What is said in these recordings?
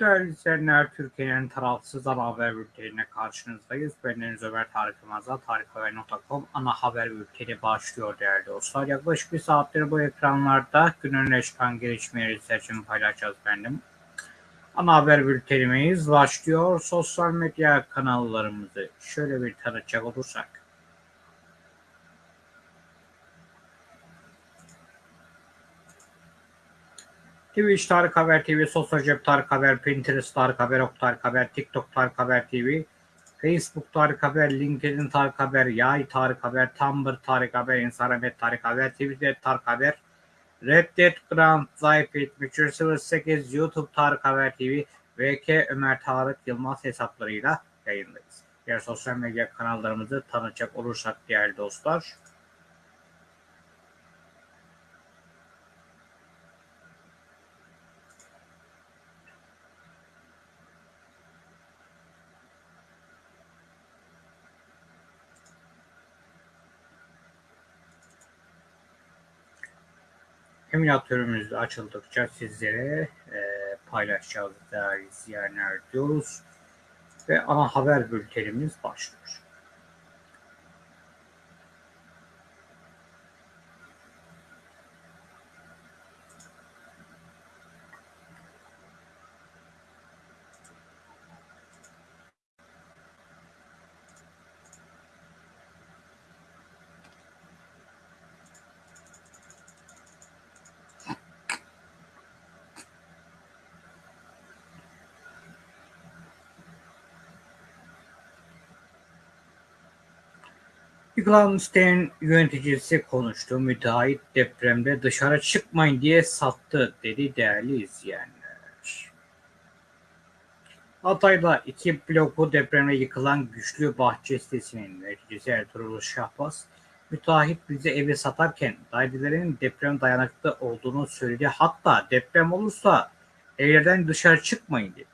Değerli izleyenler, Türkiye'nin tarafsız ana haber bülteniyle karşınızdayız. Ben Deniz Ömer Tarık Yılmaz'la tarikhaber.com ana haber bülteni başlıyor değerli dostlar. Yaklaşık bir saattir bu ekranlarda günün öne çıkan gelişmeleri seçim paylaşacağız benim. Ana haber bültenimiz başlıyor. Sosyal medya kanallarımızı şöyle bir tanıtacak olursak. Twitch Tarık Haber TV, Sosyal Cep Tarık Haber, Pinterest Tarık Haber, Ok Tarık Haber, TikTok Tarık Haber TV, Facebook Tarık Haber, LinkedIn Tarık Haber, Yay Tarık Haber, Tumblr Tarık Haber, Instagram Tarık Haber, Twitter Tarık Haber, Reddit Grand Zayfit 308, YouTube Tarık Haber TV, VK Ömer Tarık Yılmaz hesaplarıyla yayındayız. Diğer sosyal medya kanallarımızı tanıtacak olursak değerli dostlar. Emülatörümüz açıldıkça sizlere e, paylaşacağız değerli izleyenler diyoruz. Ve ana haber bültenimiz başlıyor. Yıkılan sitenin yöneticisi konuştu. Müteahhit depremde dışarı çıkmayın diye sattı dedi değerli izleyenler. Hatay'da iki bloku depremde yıkılan güçlü bahçe sitesinin yöneticisi Ertuğrul Şahbaz, müteahhit bize evi satarken dairelerin deprem dayanıklı olduğunu söyledi. Hatta deprem olursa evlerden dışarı çıkmayın dedi.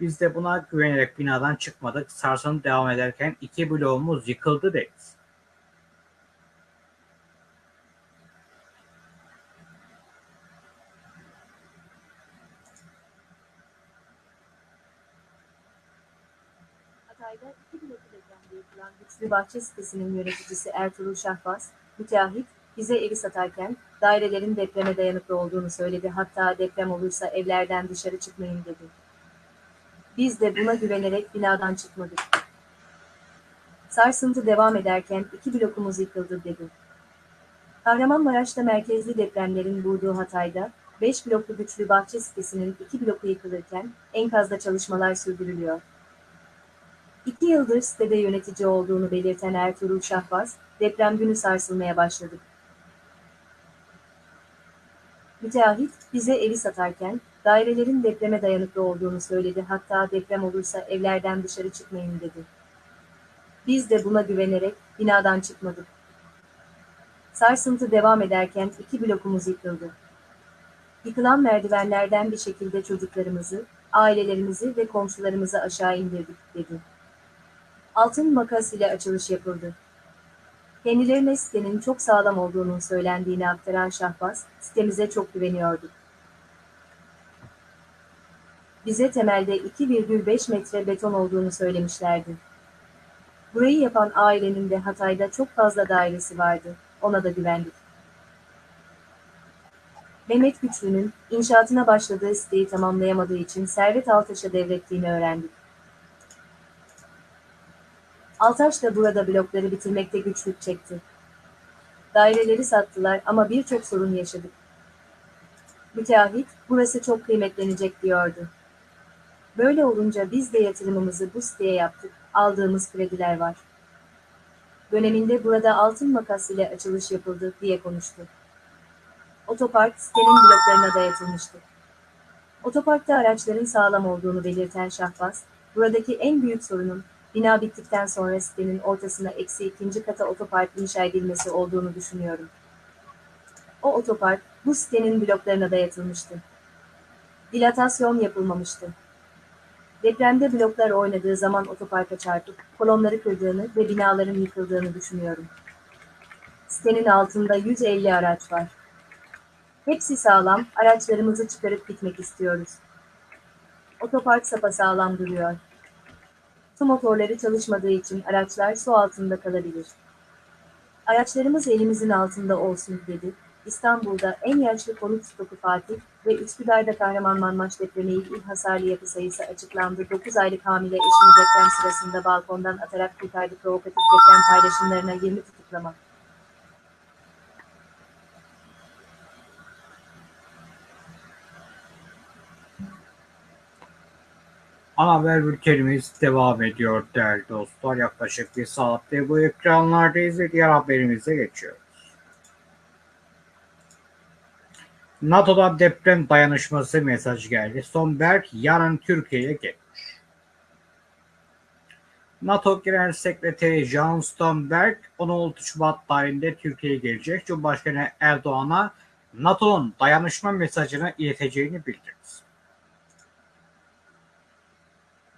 Biz de buna güvenerek binadan çıkmadık. Sarsıntı devam ederken iki bloğumuz yıkıldı dedi. Hatay'da iki bloklu depremde Güçlü Bahçe sitesinin yöneticisi Ertuğrul Şahbaz, müteahhit, bize evi satarken dairelerin depreme dayanıklı olduğunu söyledi. Hatta deprem olursa evlerden dışarı çıkmayın dedi. Biz de buna güvenerek binadan çıkmadık. Sarsıntı devam ederken iki blokumuz yıkıldı dedi. Kahramanmaraş'ta merkezli depremlerin vurduğu Hatay'da, 5 bloklu güçlü bahçe sitesinin iki bloku yıkılırken enkazda çalışmalar sürdürülüyor. İki yıldır sitede yönetici olduğunu belirten Ertuğrul Şahbaz, deprem günü sarsılmaya başladık. Müteahhit, bize evi satarken, dairelerin depreme dayanıklı olduğunu söyledi hatta deprem olursa evlerden dışarı çıkmayın dedi. Biz de buna güvenerek binadan çıkmadık. Sarsıntı devam ederken iki blokumuz yıkıldı. Yıkılan merdivenlerden bir şekilde çocuklarımızı, ailelerimizi ve komşularımızı aşağı indirdik dedi. Altın makas ile açılış yapıldı. Kendilerine sitenin çok sağlam olduğunun söylendiğini aktaran Şahbaz, sitemize çok güveniyorduk. Bize temelde 2,5 metre beton olduğunu söylemişlerdi. Burayı yapan ailenin de Hatay'da çok fazla dairesi vardı, ona da güvendik. Mehmet Güçlü'nün inşaatına başladığı siteyi tamamlayamadığı için Servet Altaş'a devrettiğini öğrendik. Altaş da burada blokları bitirmekte güçlük çekti. Daireleri sattılar ama birçok sorun yaşadık. Müteahhit, burası çok kıymetlenecek diyordu. Böyle olunca biz de yatırımımızı bu siteye yaptık, aldığımız krediler var. Döneminde burada altın makas ile açılış yapıldı diye konuştu. Otopark sitenin bloklarına dayatılmıştı. Otoparkta araçların sağlam olduğunu belirten Şahbaz, buradaki en büyük sorunun bina bittikten sonra sitenin ortasına eksi ikinci kata otopark inşa edilmesi olduğunu düşünüyorum. O otopark bu sitenin bloklarına dayatılmıştı. Dilatasyon yapılmamıştı. Depremde bloklar oynadığı zaman otoparka çarpıp kolonları kırdığını ve binaların yıkıldığını düşünüyorum. Sitenin altında 150 araç var. Hepsi sağlam, araçlarımızı çıkarıp gitmek istiyoruz. Otopark sapasağlam duruyor. Su motorları çalışmadığı için araçlar su altında kalabilir. Araçlarımız elimizin altında olsun dedi. İstanbul'da en yaşlı konut stoku Fatih ve Üsküdar'da Kahramanmaraş depremi ilk hasarlı yapı sayısı açıklandı. 9 aylık hamile eşini deprem sırasında balkondan atarak kurtardı. Provokatif deprem paylaşımlarına 20 tutuklama. Ana haber bültenimiz devam ediyor değerli dostlar. Yaklaşık bir saatte bu ekranlardayız ve diğer haberimize geçiyoruz. NATO'dan deprem dayanışması mesajı geldi. Sonberg yarın Türkiye'ye gelmiş. NATO Genel Sekreteri Jens Stoltenberg 16 Şubat tarihinde Türkiye'ye gelecek. Cumhurbaşkanı Erdoğan'a NATO'nun dayanışma mesajını ileteceğini bildirdi.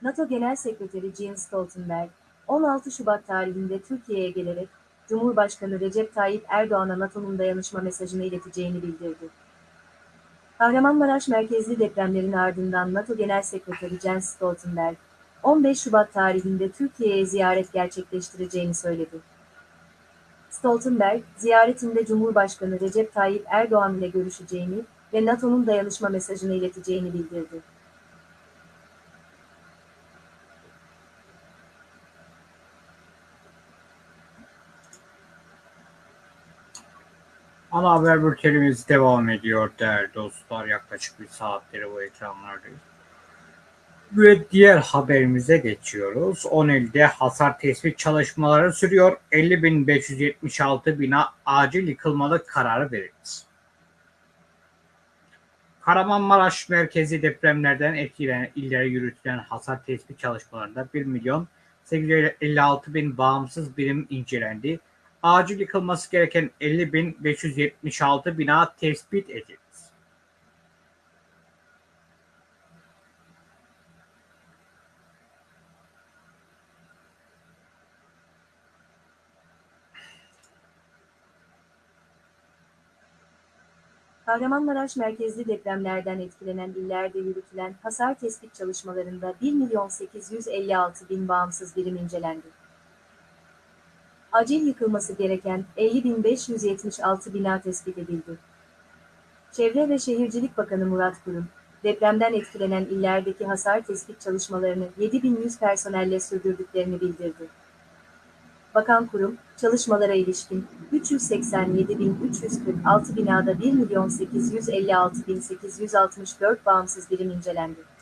NATO Genel Sekreteri Jens Stoltenberg, 16 Şubat tarihinde Türkiye'ye gelerek Cumhurbaşkanı Recep Tayyip Erdoğan'a NATO'nun dayanışma mesajını ileteceğini bildirdi. Kahramanmaraş merkezli depremlerin ardından NATO Genel Sekreteri Jens Stoltenberg, 15 Şubat tarihinde Türkiye'ye ziyaret gerçekleştireceğini söyledi. Stoltenberg, ziyaretinde Cumhurbaşkanı Recep Tayyip Erdoğan ile görüşeceğini ve NATO'nun dayanışma mesajını ileteceğini bildirdi. Ana haber bültenimiz devam ediyor değerli dostlar. Yaklaşık bir saatleri bu ekranlardayız. Ve diğer haberimize geçiyoruz. 10 ilde hasar tespit çalışmaları sürüyor. 50.576 bina acil yıkılmalı kararı verildi. Kahramanmaraş merkezi depremlerden etkilenen illere yürütülen hasar tespit çalışmalarında 1 milyon 856 bin bağımsız birim incelendi acil yıkılması gereken 50.576 bina tespit edildi. Kahramanmaraş merkezli depremlerden etkilenen illerde yürütülen hasar tespit çalışmalarında 1 milyon 856 bin bağımsız birim incelendi acil yıkılması gereken 50.576 bina tespit edildi. Çevre ve Şehircilik Bakanı Murat Kurum, depremden etkilenen illerdeki hasar tespit çalışmalarını 7100 personelle sürdürdüklerini bildirdi. Bakan Kurum, çalışmalara ilişkin 387.346 binada 1.856.864 bağımsız birim incelendi.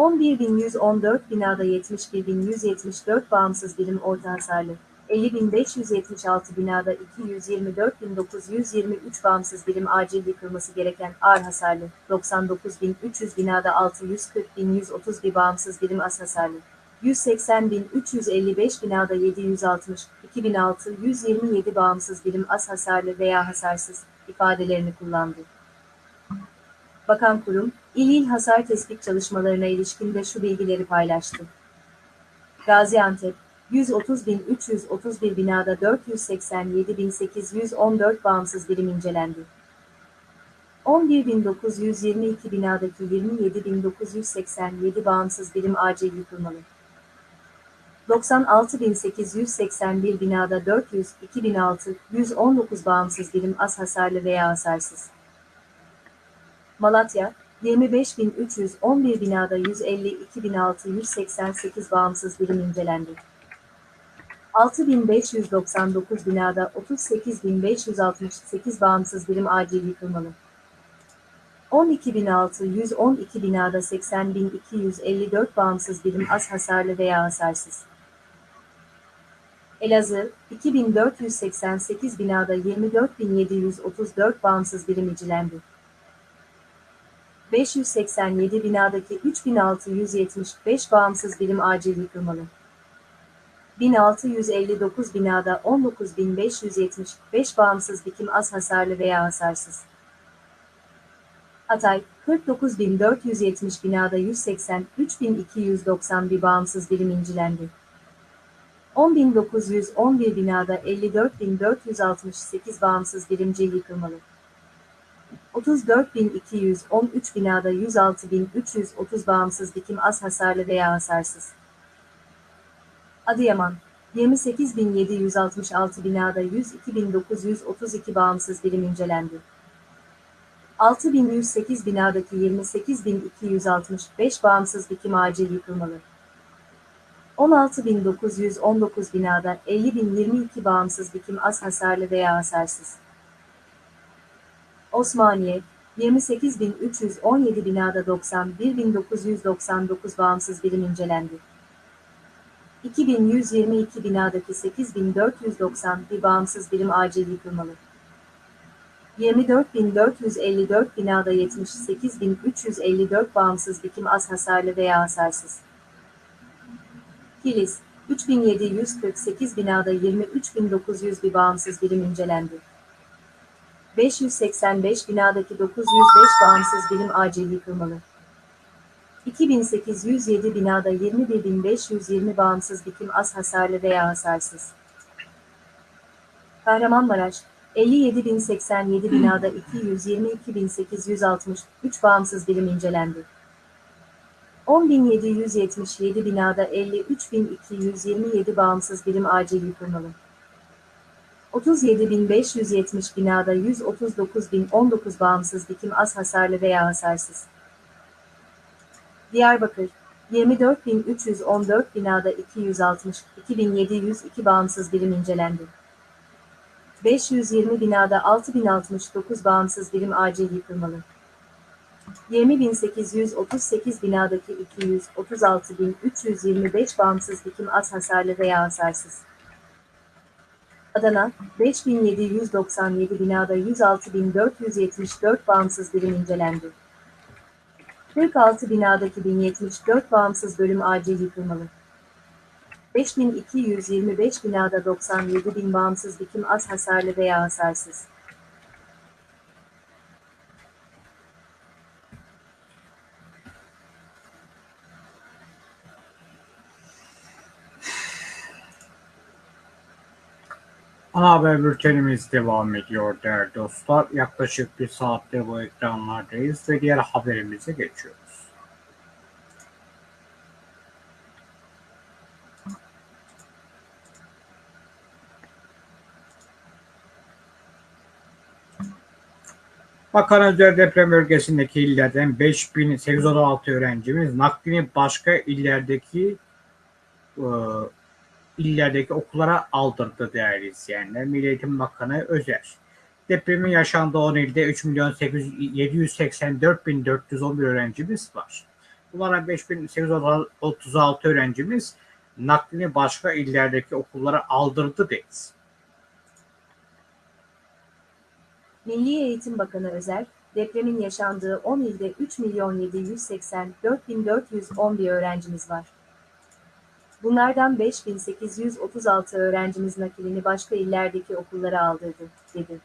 11.114 binada 71.174 bağımsız birim orta hasarlı, 50.576 binada 224.923 bağımsız birim acil yıkılması gereken ağır hasarlı, 99.300 binada 640.131 bağımsız birim az hasarlı, 180.355 binada 760, 2627 bağımsız birim az hasarlı veya hasarsız ifadelerini kullandı. Bakan kurum, il il hasar tespit çalışmalarına ilişkin de şu bilgileri paylaştı. Gaziantep, 130.331 binada 487.814 bağımsız birim incelendi. 11.922 binadaki 27.987 bağımsız birim acil yıkılmalı. 96.881 binada 400, 2006, 119 bağımsız birim az hasarlı veya hasarsız. Malatya, 25.311 binada 152.688 bağımsız birim incelendi. 6.599 binada 38.568 bağımsız birim acil yıkılmalı. 12.612 binada 80.254 bağımsız birim az hasarlı veya hasarsız. Elazığ, 2488 binada 24.734 bağımsız birim icilendi. 587 binadaki 3675 bağımsız birim acil yıkılmalı. 1659 binada 19575 bağımsız dikim az hasarlı veya hasarsız. Hatay, 49470 binada 180, 3291 bağımsız birim incilendi. 10.911 binada 54.468 bağımsız birimci yıkılmalı. 34.213 binada 106.330 bağımsız dikim az hasarlı veya hasarsız. Adıyaman 28.766 binada 102.932 bağımsız birim incelendi. 6.108 binadaki 28.265 bağımsız dikim acil yıkılmalı. 16.919 binada 50.022 bağımsız dikim az hasarlı veya hasarsız. Osmaniye 28.317 binada 91.999 bağımsız birim incelendi. 2122 binadaki 8491 bağımsız birim acil yıkılmalı. 24.454 binada 78.354 bağımsız dikim az hasarlı veya hasarsız. Kilis 3748 binada 23.900 bir bağımsız birim incelendi. 585 binadaki 905 bağımsız birim acil yıkılmalı. 2807 binada 21.520 bağımsız dikim az hasarlı veya hasarsız. Kahramanmaraş 57.087 binada 222.863 bağımsız birim incelendi. 10.777 binada 53.227 bağımsız birim acil yıkılmalı. 37.570 binada 139.019 bağımsız dikim az hasarlı veya hasarsız. Diyarbakır 24.314 binada 260, 2702 bağımsız birim incelendi. 520 binada 6069 bağımsız birim acil yıkılmalı. 20.838 binadaki 236.325 bağımsız dikim az hasarlı veya hasarsız. Adana 5797 binada 106.474 bağımsız birim incelendi. 46 binadaki 1074 bağımsız bölüm acil yıkılmalı. 5225 binada 97 bin bağımsız dikim az hasarlı veya hasarsız. Ana haber bültenimiz devam ediyor değerli dostlar. Yaklaşık bir saatte bu ekranlardayız ve diğer haberimize geçiyoruz. Bakan Özel deprem bölgesindeki illerden 5816 öğrencimiz naklini başka illerdeki e, illerdeki okullara aldırdı değerli izleyenler. Milli Eğitim Bakanı Özer. Depremin yaşandığı 10 ilde 3 milyon 784 bin 411 öğrencimiz var. Bunlara 5836 öğrencimiz naklini başka illerdeki okullara aldırdı dedi. Milli Eğitim Bakanı Özer, depremin yaşandığı 10 ilde 3 milyon 784 bin 411 öğrencimiz var. Bunlardan 5836 öğrencimiz nakilini başka illerdeki okullara aldırdı, dedi.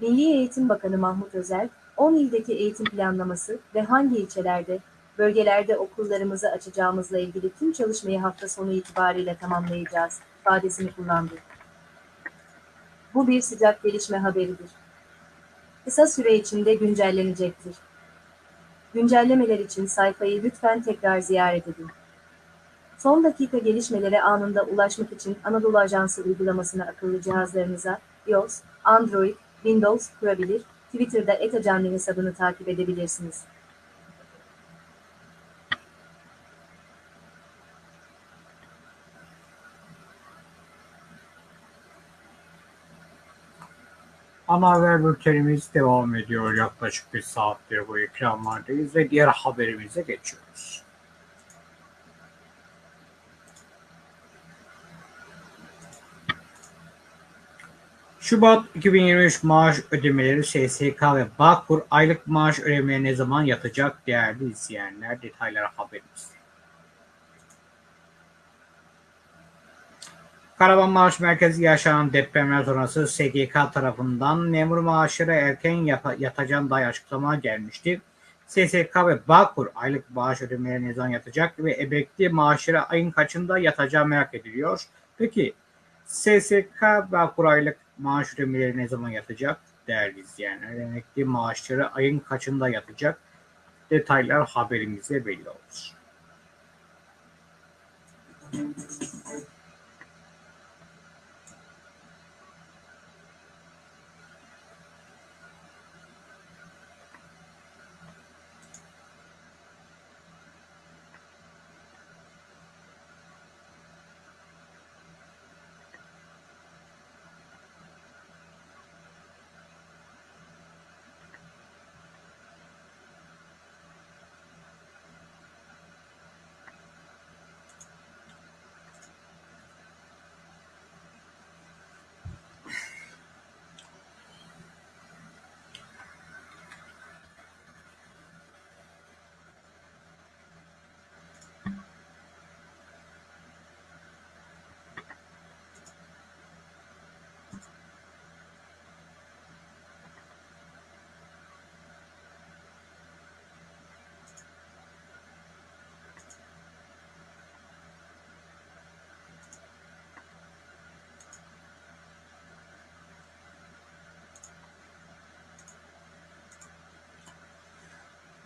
Milli Eğitim Bakanı Mahmut Özer, 10 ildeki eğitim planlaması ve hangi ilçelerde, bölgelerde okullarımızı açacağımızla ilgili tüm çalışmayı hafta sonu itibariyle tamamlayacağız, ifadesini kullandı. Bu bir sıcak gelişme haberidir. Kısa süre içinde güncellenecektir. Güncellemeler için sayfayı lütfen tekrar ziyaret edin. Son dakika gelişmelere anında ulaşmak için Anadolu Ajansı uygulamasını akıllı cihazlarınıza iOS, Android, Windows kurabilir, Twitter'da etacanlı hesabını takip edebilirsiniz. Ana haber bültenimiz devam ediyor. Yaklaşık bir saattir bu ekranlardayız ve diğer haberimize geçiyoruz. Şubat 2023 maaş ödemeleri SSK ve Bağkur aylık maaş ödemeye ne zaman yatacak değerli izleyenler detayları haberimizde. Kahramanmaraş merkezi yaşanan depremler sonrası SGK tarafından memur maaşları erken yapa, yatacağına dair açıklama gelmişti. SSK ve Bağkur aylık maaş ödemeleri ne zaman yatacak ve emekli maaşları ayın kaçında yatacağı merak ediliyor. Peki SSK Bağkur aylık maaş ödemeleri ne zaman yatacak? Değerli izleyenler, emekli maaşları ayın kaçında yatacak? Detaylar haberimizde belli olur.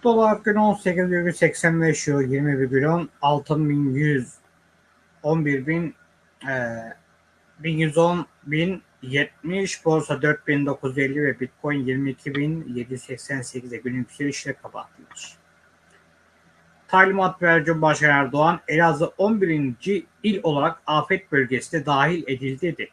Dolar günü 18,85 euro 20,10 altın 1100 11 bin e, 1110 bin 70 borsa 4950 ve bitcoin 22.788'e günün yükselişle kapatılmış. Talimat veren Cumhurbaşkanı Erdoğan Elazığ 11. il olarak afet bölgesine dahil edildi dedi.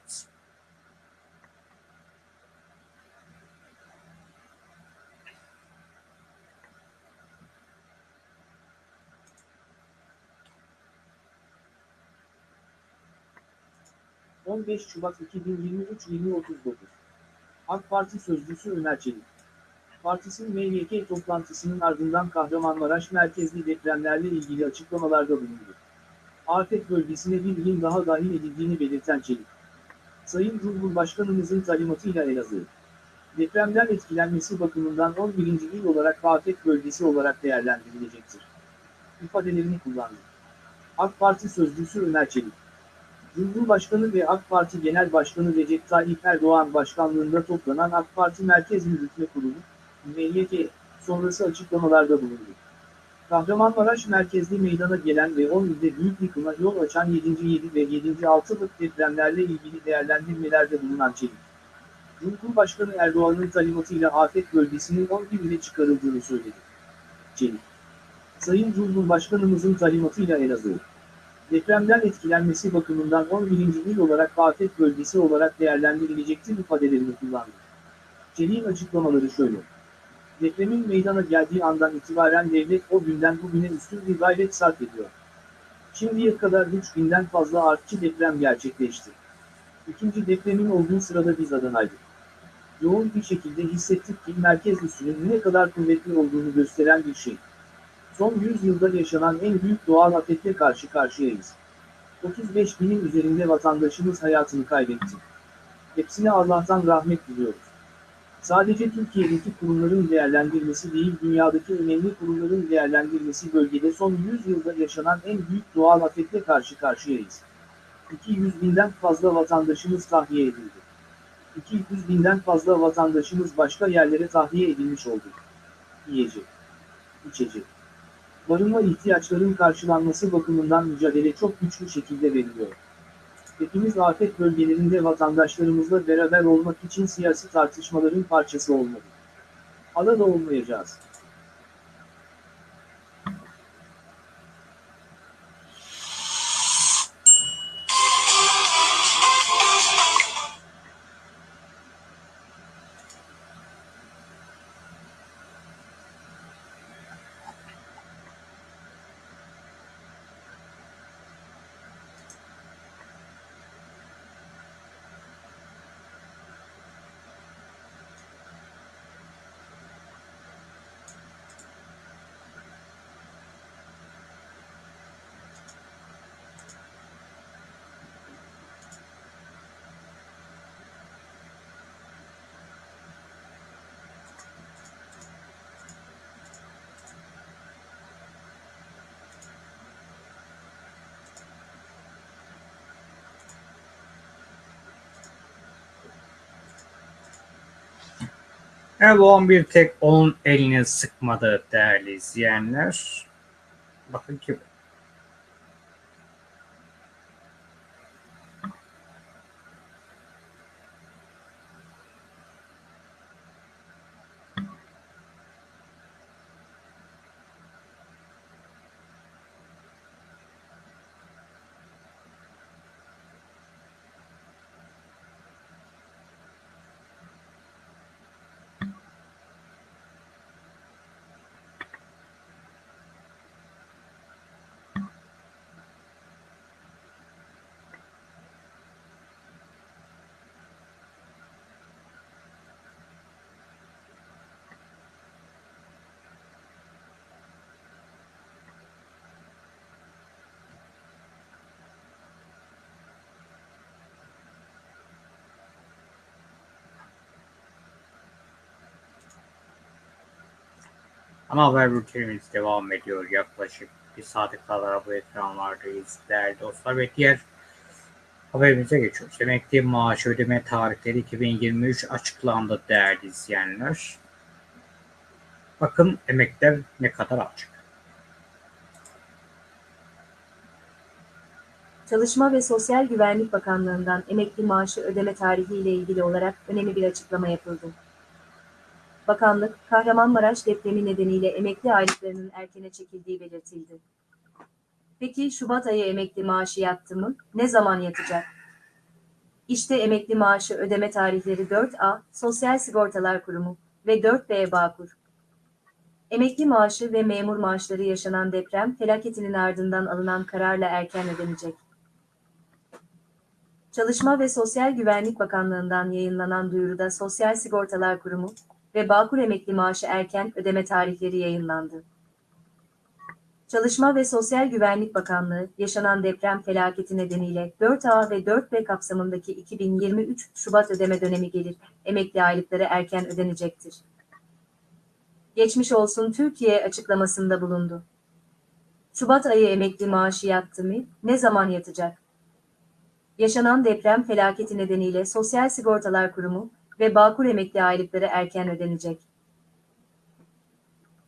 15 Şubat 2023 20.39 AK Parti Sözcüsü Ömer Çelik Partisinin MYK toplantısının ardından Kahramanmaraş merkezli depremlerle ilgili açıklamalarda bulundu. Afet bölgesine bir il daha dahil edildiğini belirten Çelik. Sayın Cumhurbaşkanımızın talimatıyla Elazığ. Depremden etkilenmesi bakımından 11. il olarak afet bölgesi olarak değerlendirilecektir. ifadelerini kullandı. AK Parti Sözcüsü Ömer Çelik. Cumhurbaşkanı ve AK Parti Genel Başkanı Recep Tayyip Erdoğan başkanlığında toplanan AK Parti Merkez Yürütme Kurulu, MYK, sonrası açıklamalarda bulundu. Kahramanmaraş merkezli meydana gelen ve 10 ilde büyük yıkıma yol açan 7. 7 ve 7. 6'lık depremlerle ilgili değerlendirmelerde bulunan Çelik. Cumhurbaşkanı Erdoğan'ın talimatıyla afet bölgesinin 11 ile çıkarıldığını söyledi. Çelik. Sayın Cumhurbaşkanımızın talimatıyla Elazığ depremden etkilenmesi bakımından 11. il olarak afet bölgesi olarak değerlendirilecektir ifadelerini kullandı. Çelik'in açıklamaları şöyle. Depremin meydana geldiği andan itibaren devlet o günden bugüne üstün bir gayret sarf ediyor. Şimdiye kadar 3000'den fazla artçı deprem gerçekleşti. İkinci depremin olduğu sırada biz Adana'ydık. Yoğun bir şekilde hissettik ki merkez üssünün ne kadar kuvvetli olduğunu gösteren bir şey. Son 100 yılda yaşanan en büyük doğal afetle karşı karşıyayız. 35 binin üzerinde vatandaşımız hayatını kaybetti. Hepsine Allah'tan rahmet diliyoruz. Sadece Türkiye'deki kurumların değerlendirmesi değil dünyadaki önemli kurumların değerlendirmesi bölgede son 100 yılda yaşanan en büyük doğal afetle karşı karşıyayız. 200 binden fazla vatandaşımız tahliye edildi. 200 binden fazla vatandaşımız başka yerlere tahliye edilmiş oldu. Yiyecek, içecek, barınma ihtiyaçların karşılanması bakımından mücadele çok güçlü şekilde veriliyor. Hepimiz afet bölgelerinde vatandaşlarımızla beraber olmak için siyasi tartışmaların parçası olmalı. Ala da olmayacağız. Erdoğan bir tek onun elini sıkmadı değerli izleyenler. Bakın kim? Ana haber bültenimiz devam ediyor. Yaklaşık bir saate kadar bu ekranlardayız değerli dostlar ve diğer haberimize geçiyoruz. Emekli maaş ödeme tarihleri 2023 açıklandı değerli izleyenler. Bakın emekler ne kadar alacak. Çalışma ve Sosyal Güvenlik Bakanlığı'ndan emekli maaşı ödeme tarihi ile ilgili olarak önemli bir açıklama yapıldı. Bakanlık, Kahramanmaraş depremi nedeniyle emekli aylıklarının erkene çekildiği belirtildi. Peki Şubat ayı emekli maaşı yattı mı? Ne zaman yatacak? İşte emekli maaşı ödeme tarihleri 4A, Sosyal Sigortalar Kurumu ve 4B Bağkur. Emekli maaşı ve memur maaşları yaşanan deprem felaketinin ardından alınan kararla erken ödenecek. Çalışma ve Sosyal Güvenlik Bakanlığı'ndan yayınlanan duyuruda Sosyal Sigortalar Kurumu ve Bağkur emekli maaşı erken ödeme tarihleri yayınlandı. Çalışma ve Sosyal Güvenlik Bakanlığı, yaşanan deprem felaketi nedeniyle 4A ve 4B kapsamındaki 2023 Şubat ödeme dönemi gelir, emekli aylıkları erken ödenecektir. Geçmiş olsun Türkiye açıklamasında bulundu. Şubat ayı emekli maaşı yattı mı? Ne zaman yatacak? Yaşanan deprem felaketi nedeniyle Sosyal Sigortalar Kurumu ve Bağkur emekli aylıkları erken ödenecek.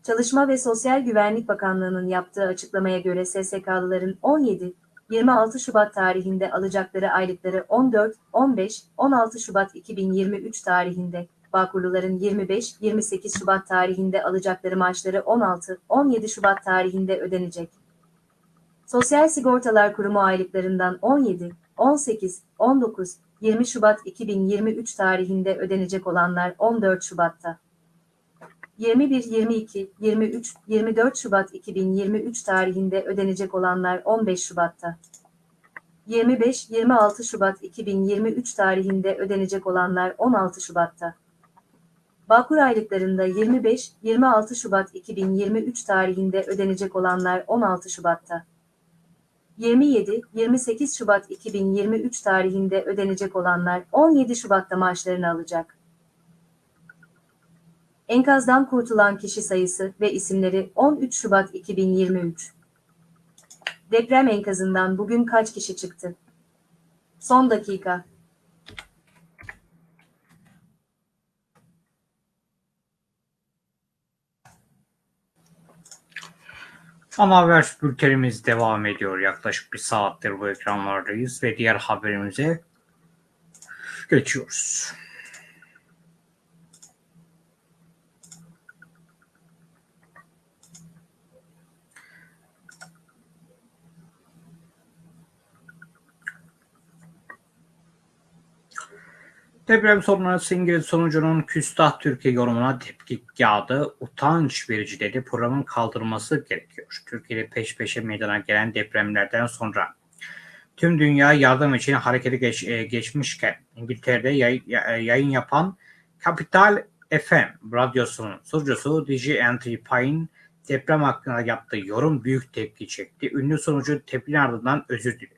Çalışma ve Sosyal Güvenlik Bakanlığı'nın yaptığı açıklamaya göre SSK'lıların 17, 26 Şubat tarihinde alacakları aylıkları 14, 15, 16 Şubat 2023 tarihinde, Bağkurluların 25, 28 Şubat tarihinde alacakları maaşları 16, 17 Şubat tarihinde ödenecek. Sosyal Sigortalar Kurumu aylıklarından 17, 18, 19, 20 Şubat 2023 tarihinde ödenecek olanlar 14 Şubat'ta. 21, 22, 23, 24 Şubat 2023 tarihinde ödenecek olanlar 15 Şubat'ta. 25, 26 Şubat 2023 tarihinde ödenecek olanlar 16 Şubat'ta. Bağkur aylıklarında 25, 26 Şubat 2023 tarihinde ödenecek olanlar 16 Şubat'ta. 27, 28 Şubat 2023 tarihinde ödenecek olanlar 17 Şubat'ta maaşlarını alacak. Enkazdan kurtulan kişi sayısı ve isimleri 13 Şubat 2023. Deprem enkazından bugün kaç kişi çıktı? Son dakika. Ana haber bültenimiz devam ediyor. Yaklaşık bir saattir bu ekranlardayız ve diğer haberimize geçiyoruz. Deprem sonrası İngiliz sonucunun Küstah Türkiye yorumuna tepki yağdı. Utanç verici dedi. Programın kaldırılması gerekiyor. Türkiye'de peş peşe meydana gelen depremlerden sonra tüm dünya yardım için harekete geç, e, geçmişken İngiltere'de yay, yayın yapan Capital FM radyosunun sunucusu DJ Anthony Pine deprem hakkında yaptığı yorum büyük tepki çekti. Ünlü sonucu tepkinin ardından özür diledi.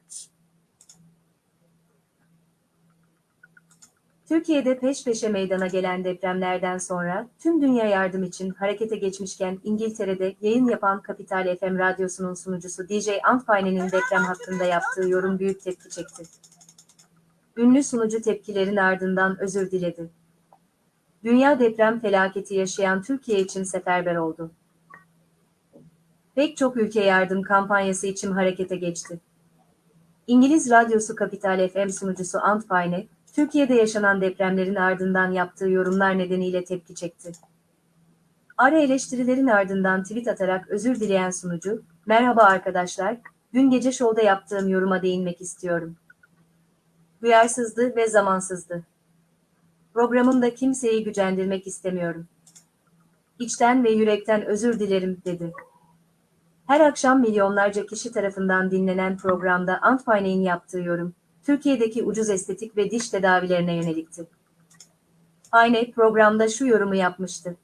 Türkiye'de peş peşe meydana gelen depremlerden sonra tüm dünya yardım için harekete geçmişken İngiltere'de yayın yapan Kapital FM radyosunun sunucusu DJ Antpine'nin deprem hakkında yaptığı yorum büyük tepki çekti. Ünlü sunucu tepkilerin ardından özür diledi. dünya deprem felaketi yaşayan Türkiye için seferber oldu. Pek çok ülke yardım kampanyası için harekete geçti. İngiliz radyosu Capital FM sunucusu Ant Payne, Türkiye'de yaşanan depremlerin ardından yaptığı yorumlar nedeniyle tepki çekti. Ara eleştirilerin ardından tweet atarak özür dileyen sunucu, "Merhaba arkadaşlar, dün gece şovda yaptığım yoruma değinmek istiyorum. Duyarsızdı ve zamansızdı. Programımda kimseyi gücendirmek istemiyorum. İçten ve yürekten özür dilerim." dedi. Her akşam milyonlarca kişi tarafından dinlenen programda Antpine'in yaptığı yorum, Türkiye'deki ucuz estetik ve diş tedavilerine yönelikti. Ayne programda şu yorumu yapmıştı.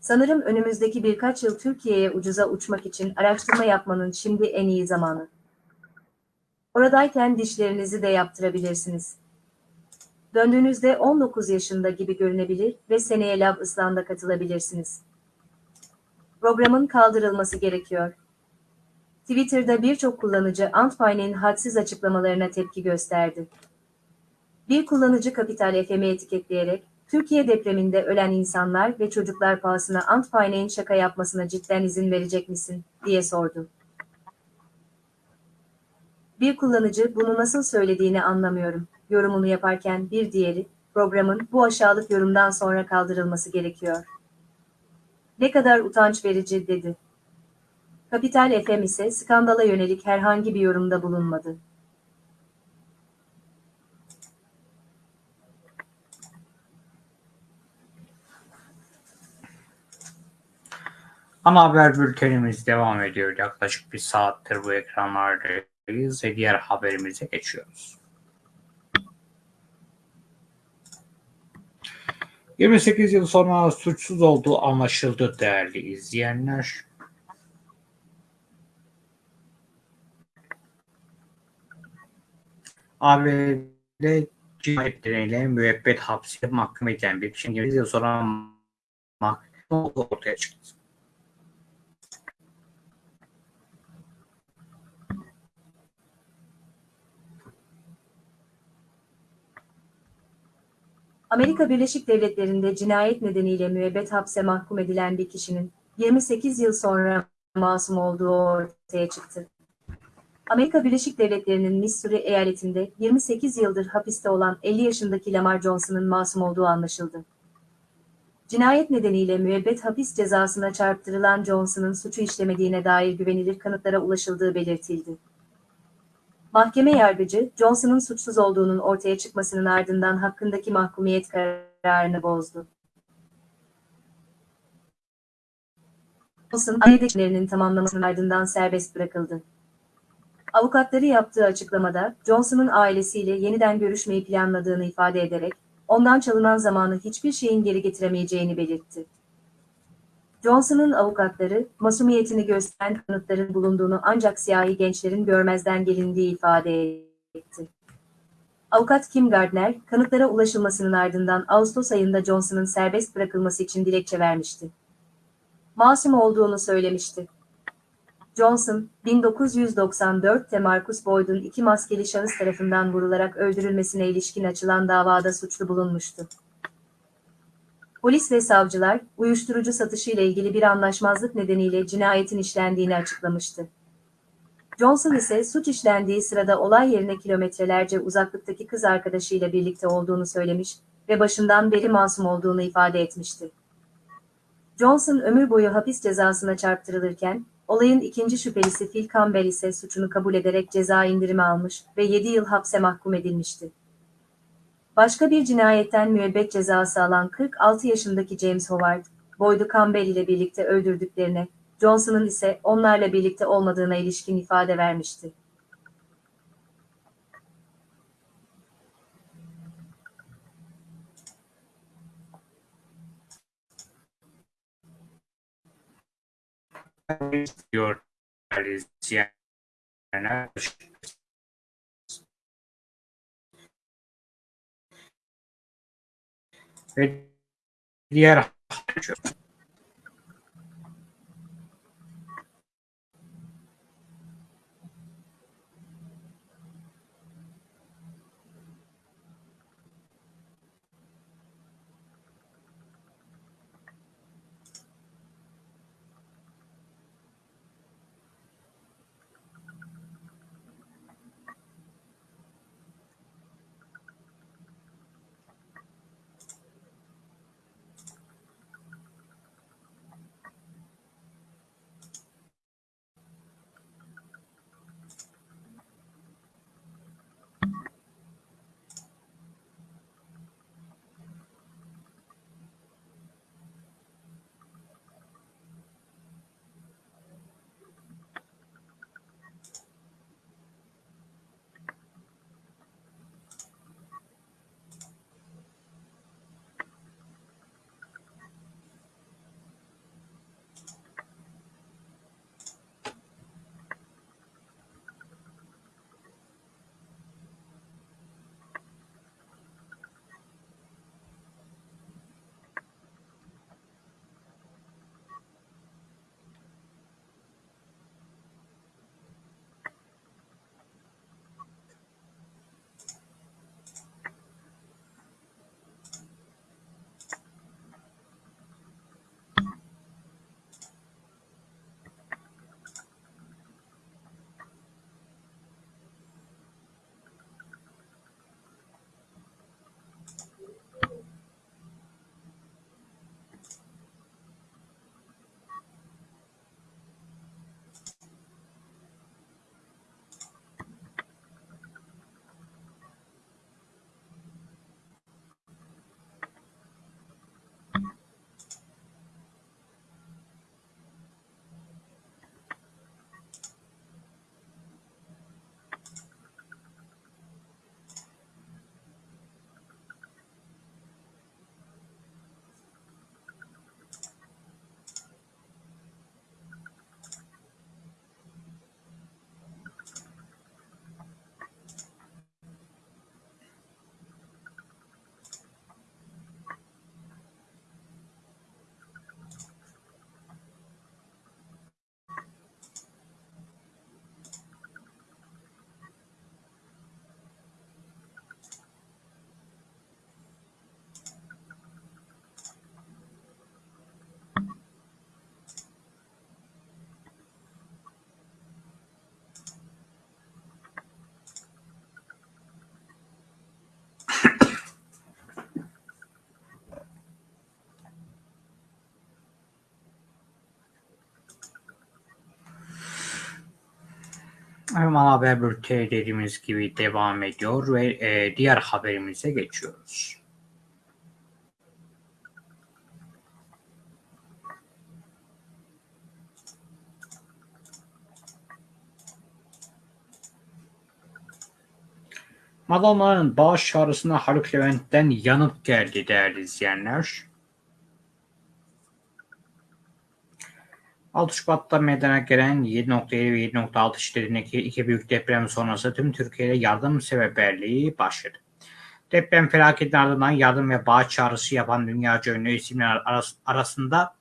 Sanırım önümüzdeki birkaç yıl Türkiye'ye ucuza uçmak için araştırma yapmanın şimdi en iyi zamanı. Oradayken dişlerinizi de yaptırabilirsiniz. Döndüğünüzde 19 yaşında gibi görünebilir ve seneye Lab Island'a katılabilirsiniz. Programın kaldırılması gerekiyor. Twitter'da birçok kullanıcı Antpine'in hadsiz açıklamalarına tepki gösterdi. Bir kullanıcı Kapital FM'i etiketleyerek, Türkiye depreminde ölen insanlar ve çocuklar pahasına Antpine'in şaka yapmasına cidden izin verecek misin, diye sordu. Bir kullanıcı bunu nasıl söylediğini anlamıyorum. Yorumunu yaparken bir diğeri, programın bu aşağılık yorumdan sonra kaldırılması gerekiyor. Ne kadar utanç verici dedi. Kapital FM ise skandala yönelik herhangi bir yorumda bulunmadı. Ana haber bültenimiz devam ediyor. Yaklaşık bir saattir bu ekranlardayız ve diğer haberimize geçiyoruz. 28 yıl sonra suçsuz olduğu anlaşıldı değerli izleyenler. ABD cinayetleriyle müebbet hapse mahkum edilen bir kişinin 28 yıl sonra mahkum ortaya çıktı. Amerika Birleşik Devletleri'nde cinayet nedeniyle müebbet hapse mahkum edilen bir kişinin 28 yıl sonra masum olduğu ortaya çıktı. Amerika Birleşik Devletleri'nin Missouri eyaletinde 28 yıldır hapiste olan 50 yaşındaki Lamar Johnson'ın masum olduğu anlaşıldı. Cinayet nedeniyle müebbet hapis cezasına çarptırılan Johnson'ın suçu işlemediğine dair güvenilir kanıtlara ulaşıldığı belirtildi. Mahkeme yargıcı, Johnson'ın suçsuz olduğunun ortaya çıkmasının ardından hakkındaki mahkumiyet kararını bozdu. Johnson, adetlerinin tamamlamasının ardından serbest bırakıldı. Avukatları yaptığı açıklamada, Johnson'ın ailesiyle yeniden görüşmeyi planladığını ifade ederek, ondan çalınan zamanı hiçbir şeyin geri getiremeyeceğini belirtti. Johnson'ın avukatları, masumiyetini gösteren kanıtların bulunduğunu ancak siyahi gençlerin görmezden gelindiği ifade etti. Avukat Kim Gardner, kanıtlara ulaşılmasının ardından Ağustos ayında Johnson'ın serbest bırakılması için dilekçe vermişti. Masum olduğunu söylemişti. Johnson, 1994'te Marcus Boyd'un iki maskeli şahıs tarafından vurularak öldürülmesine ilişkin açılan davada suçlu bulunmuştu. Polis ve savcılar, uyuşturucu satışı ile ilgili bir anlaşmazlık nedeniyle cinayetin işlendiğini açıklamıştı. Johnson ise suç işlendiği sırada olay yerine kilometrelerce uzaklıktaki kız arkadaşıyla birlikte olduğunu söylemiş ve başından beri masum olduğunu ifade etmişti. Johnson ömür boyu hapis cezasına çarptırılırken, olayın ikinci şüphelisi Phil Campbell ise suçunu kabul ederek ceza indirimi almış ve 7 yıl hapse mahkum edilmişti. Başka bir cinayetten müebbet cezası alan 46 yaşındaki James Howard, Boyd'u Campbell ile birlikte öldürdüklerine, Johnson'ın ise onlarla birlikte olmadığına ilişkin ifade vermişti. Diyor değerli izleyenler. Ve diğer Hemen haber bülteni dediğimiz gibi devam ediyor ve e, diğer haberimize geçiyoruz. Madonna'nın bağış çağrısına Haluk Levent'ten yanıt geldi değerli izleyenler. 6 Şubat'ta meydana gelen 7.7 ve 7.6 şiddetindeki iki büyük deprem sonrası tüm Türkiye'de yardım seferberliği başladı. Deprem felaketinin ardından yardım ve bağış çağrısı yapan dünyaca ünlü isimler aras- arasında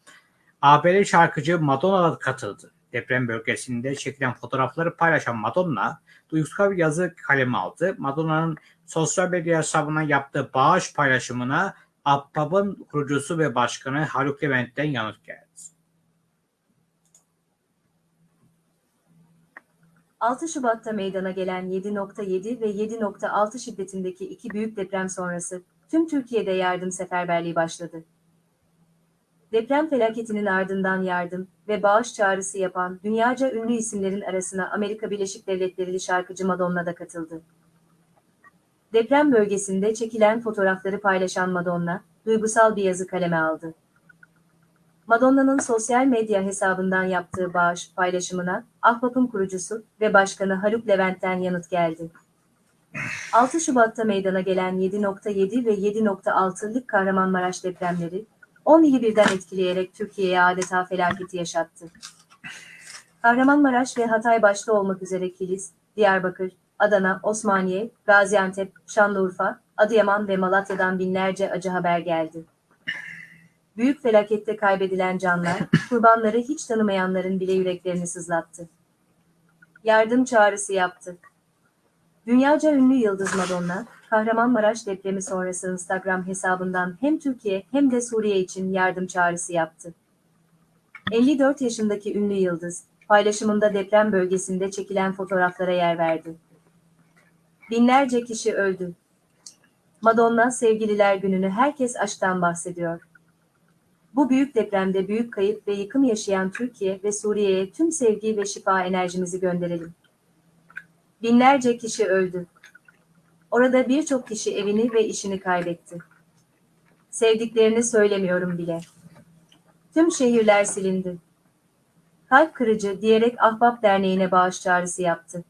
ABD şarkıcı Madonna da katıldı. Deprem bölgesinde çekilen fotoğrafları paylaşan Madonna, duygusal bir yazı kaleme aldı. Madonna'nın sosyal medya hesabına yaptığı bağış paylaşımına Ahbap'ın kurucusu ve başkanı Haluk Levent'ten yanıt geldi. 6 Şubat'ta meydana gelen 7.7 ve 7.6 şiddetindeki iki büyük deprem sonrası tüm Türkiye'de yardım seferberliği başladı. Deprem felaketinin ardından yardım ve bağış çağrısı yapan dünyaca ünlü isimlerin arasına Amerika Birleşik Devletleri'li şarkıcı Madonna da katıldı. Deprem bölgesinde çekilen fotoğrafları paylaşan Madonna, duygusal bir yazı kaleme aldı. Madonna'nın sosyal medya hesabından yaptığı bağış paylaşımına Ahbap'ın kurucusu ve başkanı Haluk Levent'ten yanıt geldi. 6 Şubat'ta meydana gelen 7.7 ve 7.6'lık Kahramanmaraş depremleri 10 ili birden etkileyerek Türkiye'ye adeta felaketi yaşattı. Kahramanmaraş ve Hatay başta olmak üzere Kilis, Diyarbakır, Adana, Osmaniye, Gaziantep, Şanlıurfa, Adıyaman ve Malatya'dan binlerce acı haber geldi. Büyük felakette kaybedilen canlar, kurbanları hiç tanımayanların bile yüreklerini sızlattı. Yardım çağrısı yaptı. Dünyaca ünlü Yıldız Madonna, Kahramanmaraş depremi sonrası Instagram hesabından hem Türkiye hem de Suriye için yardım çağrısı yaptı. 54 yaşındaki ünlü Yıldız, paylaşımında deprem bölgesinde çekilen fotoğraflara yer verdi. Binlerce kişi öldü. Madonna Sevgililer Günü'nü herkes aşktan bahsediyor. Bu büyük depremde büyük kayıp ve yıkım yaşayan Türkiye ve Suriye'ye tüm sevgi ve şifa enerjimizi gönderelim. Binlerce kişi öldü. Orada birçok kişi evini ve işini kaybetti. Sevdiklerini söylemiyorum bile. Tüm şehirler silindi. Kalp kırıcı diyerek Ahbap Derneği'ne bağış çağrısı yaptı.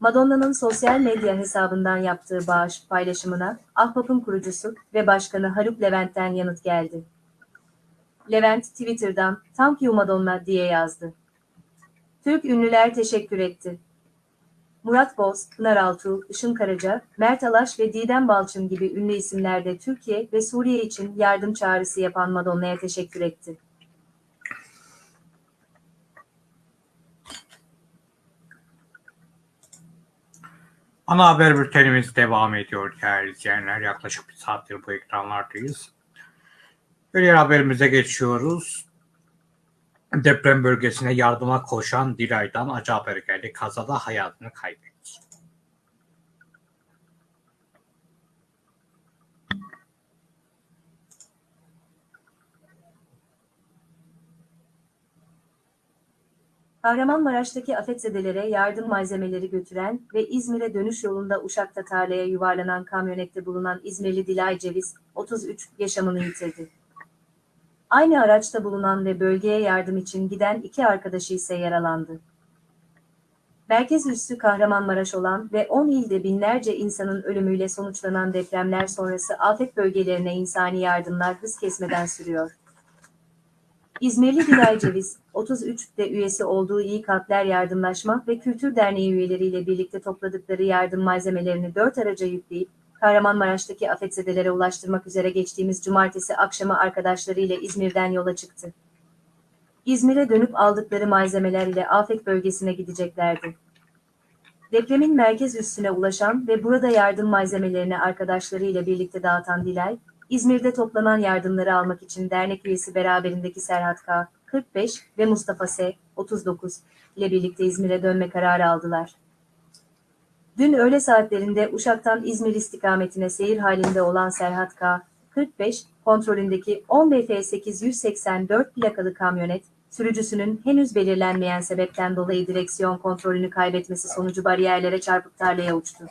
Madonna'nın sosyal medya hesabından yaptığı bağış paylaşımına Ahbap'ın kurucusu ve başkanı Haluk Levent'ten yanıt geldi. Levent Twitter'dan "Thank you Madonna" diye yazdı. Türk ünlüler teşekkür etti. Murat Boz, Pınar Altuğ, Işın Karaca, Mert Alaş ve Didem Balçın gibi ünlü isimler de Türkiye ve Suriye için yardım çağrısı yapan Madonna'ya teşekkür etti. Ana haber bültenimiz devam ediyor değerli izleyenler. Yaklaşık bir saattir bu ekranlardayız. Diğer haberimize geçiyoruz. Deprem bölgesine yardıma koşan Dilay'dan acı haber geldi. Kazada hayatını kaybetti. Kahramanmaraş'taki afetzedelere yardım malzemeleri götüren ve İzmir'e dönüş yolunda Uşak'ta tarlaya yuvarlanan kamyonette bulunan İzmirli Dilay Ceviz, 33, yaşamını yitirdi. Aynı araçta bulunan ve bölgeye yardım için giden iki arkadaşı ise yaralandı. Merkez üssü Kahramanmaraş olan ve 10 ilde binlerce insanın ölümüyle sonuçlanan depremler sonrası afet bölgelerine insani yardımlar hız kesmeden sürüyor. İzmirli Dilay Ceviz, 33'te üyesi olduğu İyi Kalpler Yardımlaşma ve Kültür Derneği üyeleriyle birlikte topladıkları yardım malzemelerini dört araca yükleyip, Kahramanmaraş'taki afetzedelere ulaştırmak üzere geçtiğimiz cumartesi akşamı arkadaşlarıyla İzmir'den yola çıktı. İzmir'e dönüp aldıkları malzemeler ile afet bölgesine gideceklerdi. Depremin merkez üssüne ulaşan ve burada yardım malzemelerini arkadaşlarıyla birlikte dağıtan Dilay, İzmir'de toplanan yardımları almak için dernek üyesi beraberindeki Serhat K. 45 ve Mustafa S. 39 ile birlikte İzmir'e dönme kararı aldılar. Dün öğle saatlerinde Uşak'tan İzmir istikametine seyir halinde olan Serhat K. 45 kontrolündeki 10 BF 884 plakalı kamyonet sürücüsünün henüz belirlenmeyen sebepten dolayı direksiyon kontrolünü kaybetmesi sonucu bariyerlere çarpıp tarlaya uçtu.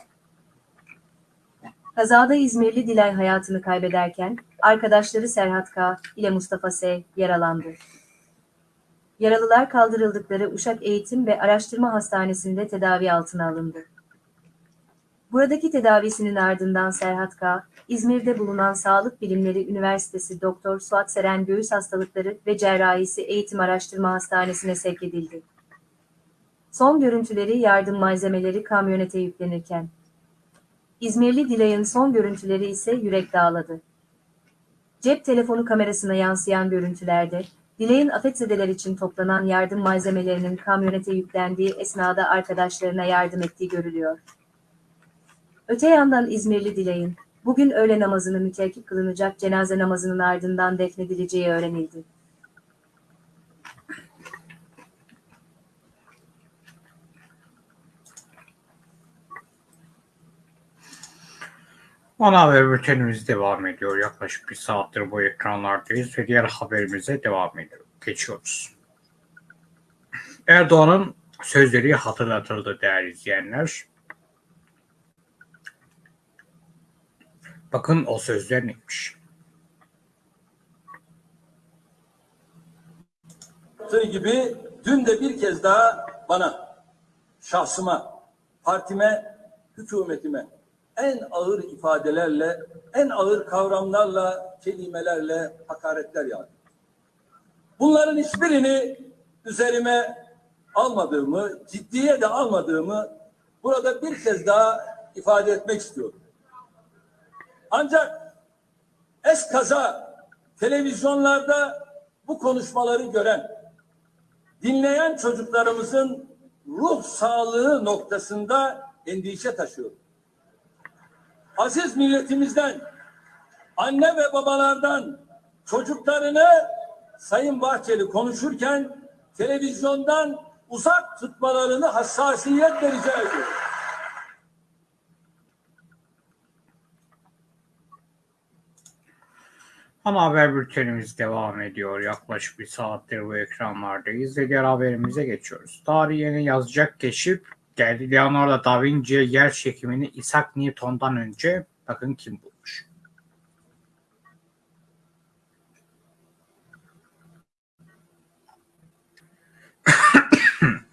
Kazada İzmirli Dilay hayatını kaybederken arkadaşları Serhat K. ile Mustafa S. yaralandı. Yaralılar kaldırıldıkları Uşak Eğitim ve Araştırma Hastanesi'nde tedavi altına alındı. Buradaki tedavisinin ardından Serhat K. İzmir'de bulunan Sağlık Bilimleri Üniversitesi Doktor Suat Seren Göğüs Hastalıkları ve Cerrahisi Eğitim Araştırma Hastanesi'ne sevk edildi. Son görüntüleri yardım malzemeleri kamyonete yüklenirken. İzmirli Dilay'ın son görüntüleri ise yürek dağladı. Cep telefonu kamerasına yansıyan görüntülerde, Dilay'ın afetzedeler için toplanan yardım malzemelerinin kamyonete yüklendiği esnada arkadaşlarına yardım ettiği görülüyor. Öte yandan İzmirli Dilay'ın, bugün öğle namazını müteakip kılınacak cenaze namazının ardından defnedileceği öğrenildi. Ana haber bültenimiz devam ediyor. Yaklaşık bir saattir bu ekranlardayız ve diğer haberimize devam ediyor. Geçiyoruz. Erdoğan'ın sözleri hatırlatıldı değerli izleyenler. Bakın o sözler neymiş. yaptığı gibi dün de bir kez daha bana, şahsıma, partime, hükümetime en ağır ifadelerle, en ağır kavramlarla, kelimelerle hakaretler yağdı. Bunların hiçbirini üzerime almadığımı, ciddiye de almadığımı burada bir kez daha ifade etmek istiyorum. Ancak eskaza televizyonlarda bu konuşmaları gören, dinleyen çocuklarımızın ruh sağlığı noktasında endişe taşıyor. Aziz milletimizden, anne ve babalardan çocuklarını Sayın Bahçeli konuşurken televizyondan uzak tutmalarını hassasiyetle rica ediyorum. Ana haber bültenimiz devam ediyor. Yaklaşık bir saattir bu ekranlardayız ve diğer haberimize geçiyoruz. Tarihini yazacak keşif geldi. Leonardo da Vinci yer çekimini Isaac Newton'dan önce bakın kim bulmuş.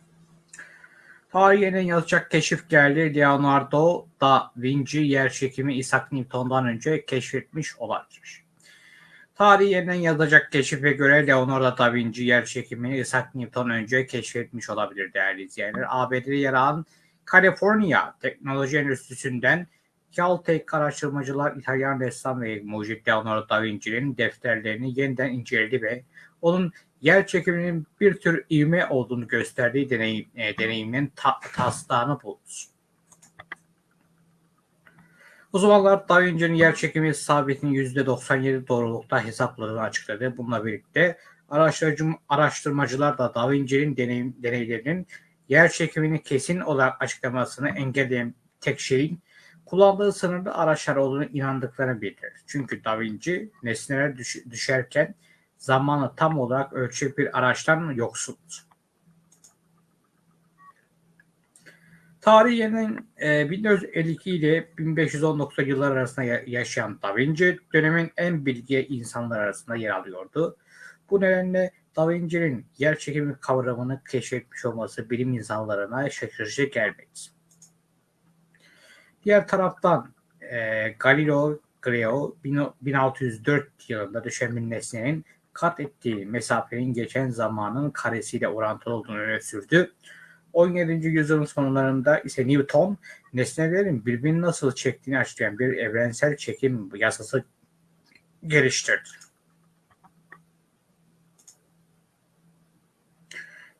Tarihine yazacak keşif geldi. Leonardo da Vinci yer çekimi Isaac Newton'dan önce keşfetmiş olabilir. Tarih yeniden yazacak keşife göre Leonardo da Vinci yer çekimini Isaac Newton önce keşfetmiş olabilir değerli izleyenler. ABD'de yer alan Kaliforniya Teknoloji Enstitüsü'nden Caltech araştırmacılar İtalyan ressam ve mucit Leonardo da Vinci'nin defterlerini yeniden inceledi ve onun yer çekiminin bir tür ivme olduğunu gösterdiği deneyim, e, deneyimin ta, taslağını buldu. Uzmanlar Da Vinci'nin yer çekimi sabitinin %97 doğrulukta hesapladığını açıkladı. Bununla birlikte araştırmacı, araştırmacılar da Da Vinci'nin deneyim, deneylerinin yer çekimini kesin olarak açıklamasını engelleyen tek şeyin kullandığı sınırlı araçlar olduğunu inandıklarını bildirir. Çünkü Da Vinci nesneler düş, düşerken zamanı tam olarak ölçecek bir araçtan yoksundu. Tarihin e, 1452 ile 1519 yıllar arasında yaşayan Da Vinci dönemin en bilgi insanlar arasında yer alıyordu. Bu nedenle Da Vinci'nin yer çekimi kavramını keşfetmiş olması bilim insanlarına şaşırtıcı gelmedi. Diğer taraftan e, Galileo Galileo 1604 yılında düşen bir nesnenin kat ettiği mesafenin geçen zamanın karesiyle orantılı olduğunu öne sürdü. 17. yüzyılın sonlarında ise Newton nesnelerin birbirini nasıl çektiğini açıklayan bir evrensel çekim yasası geliştirdi.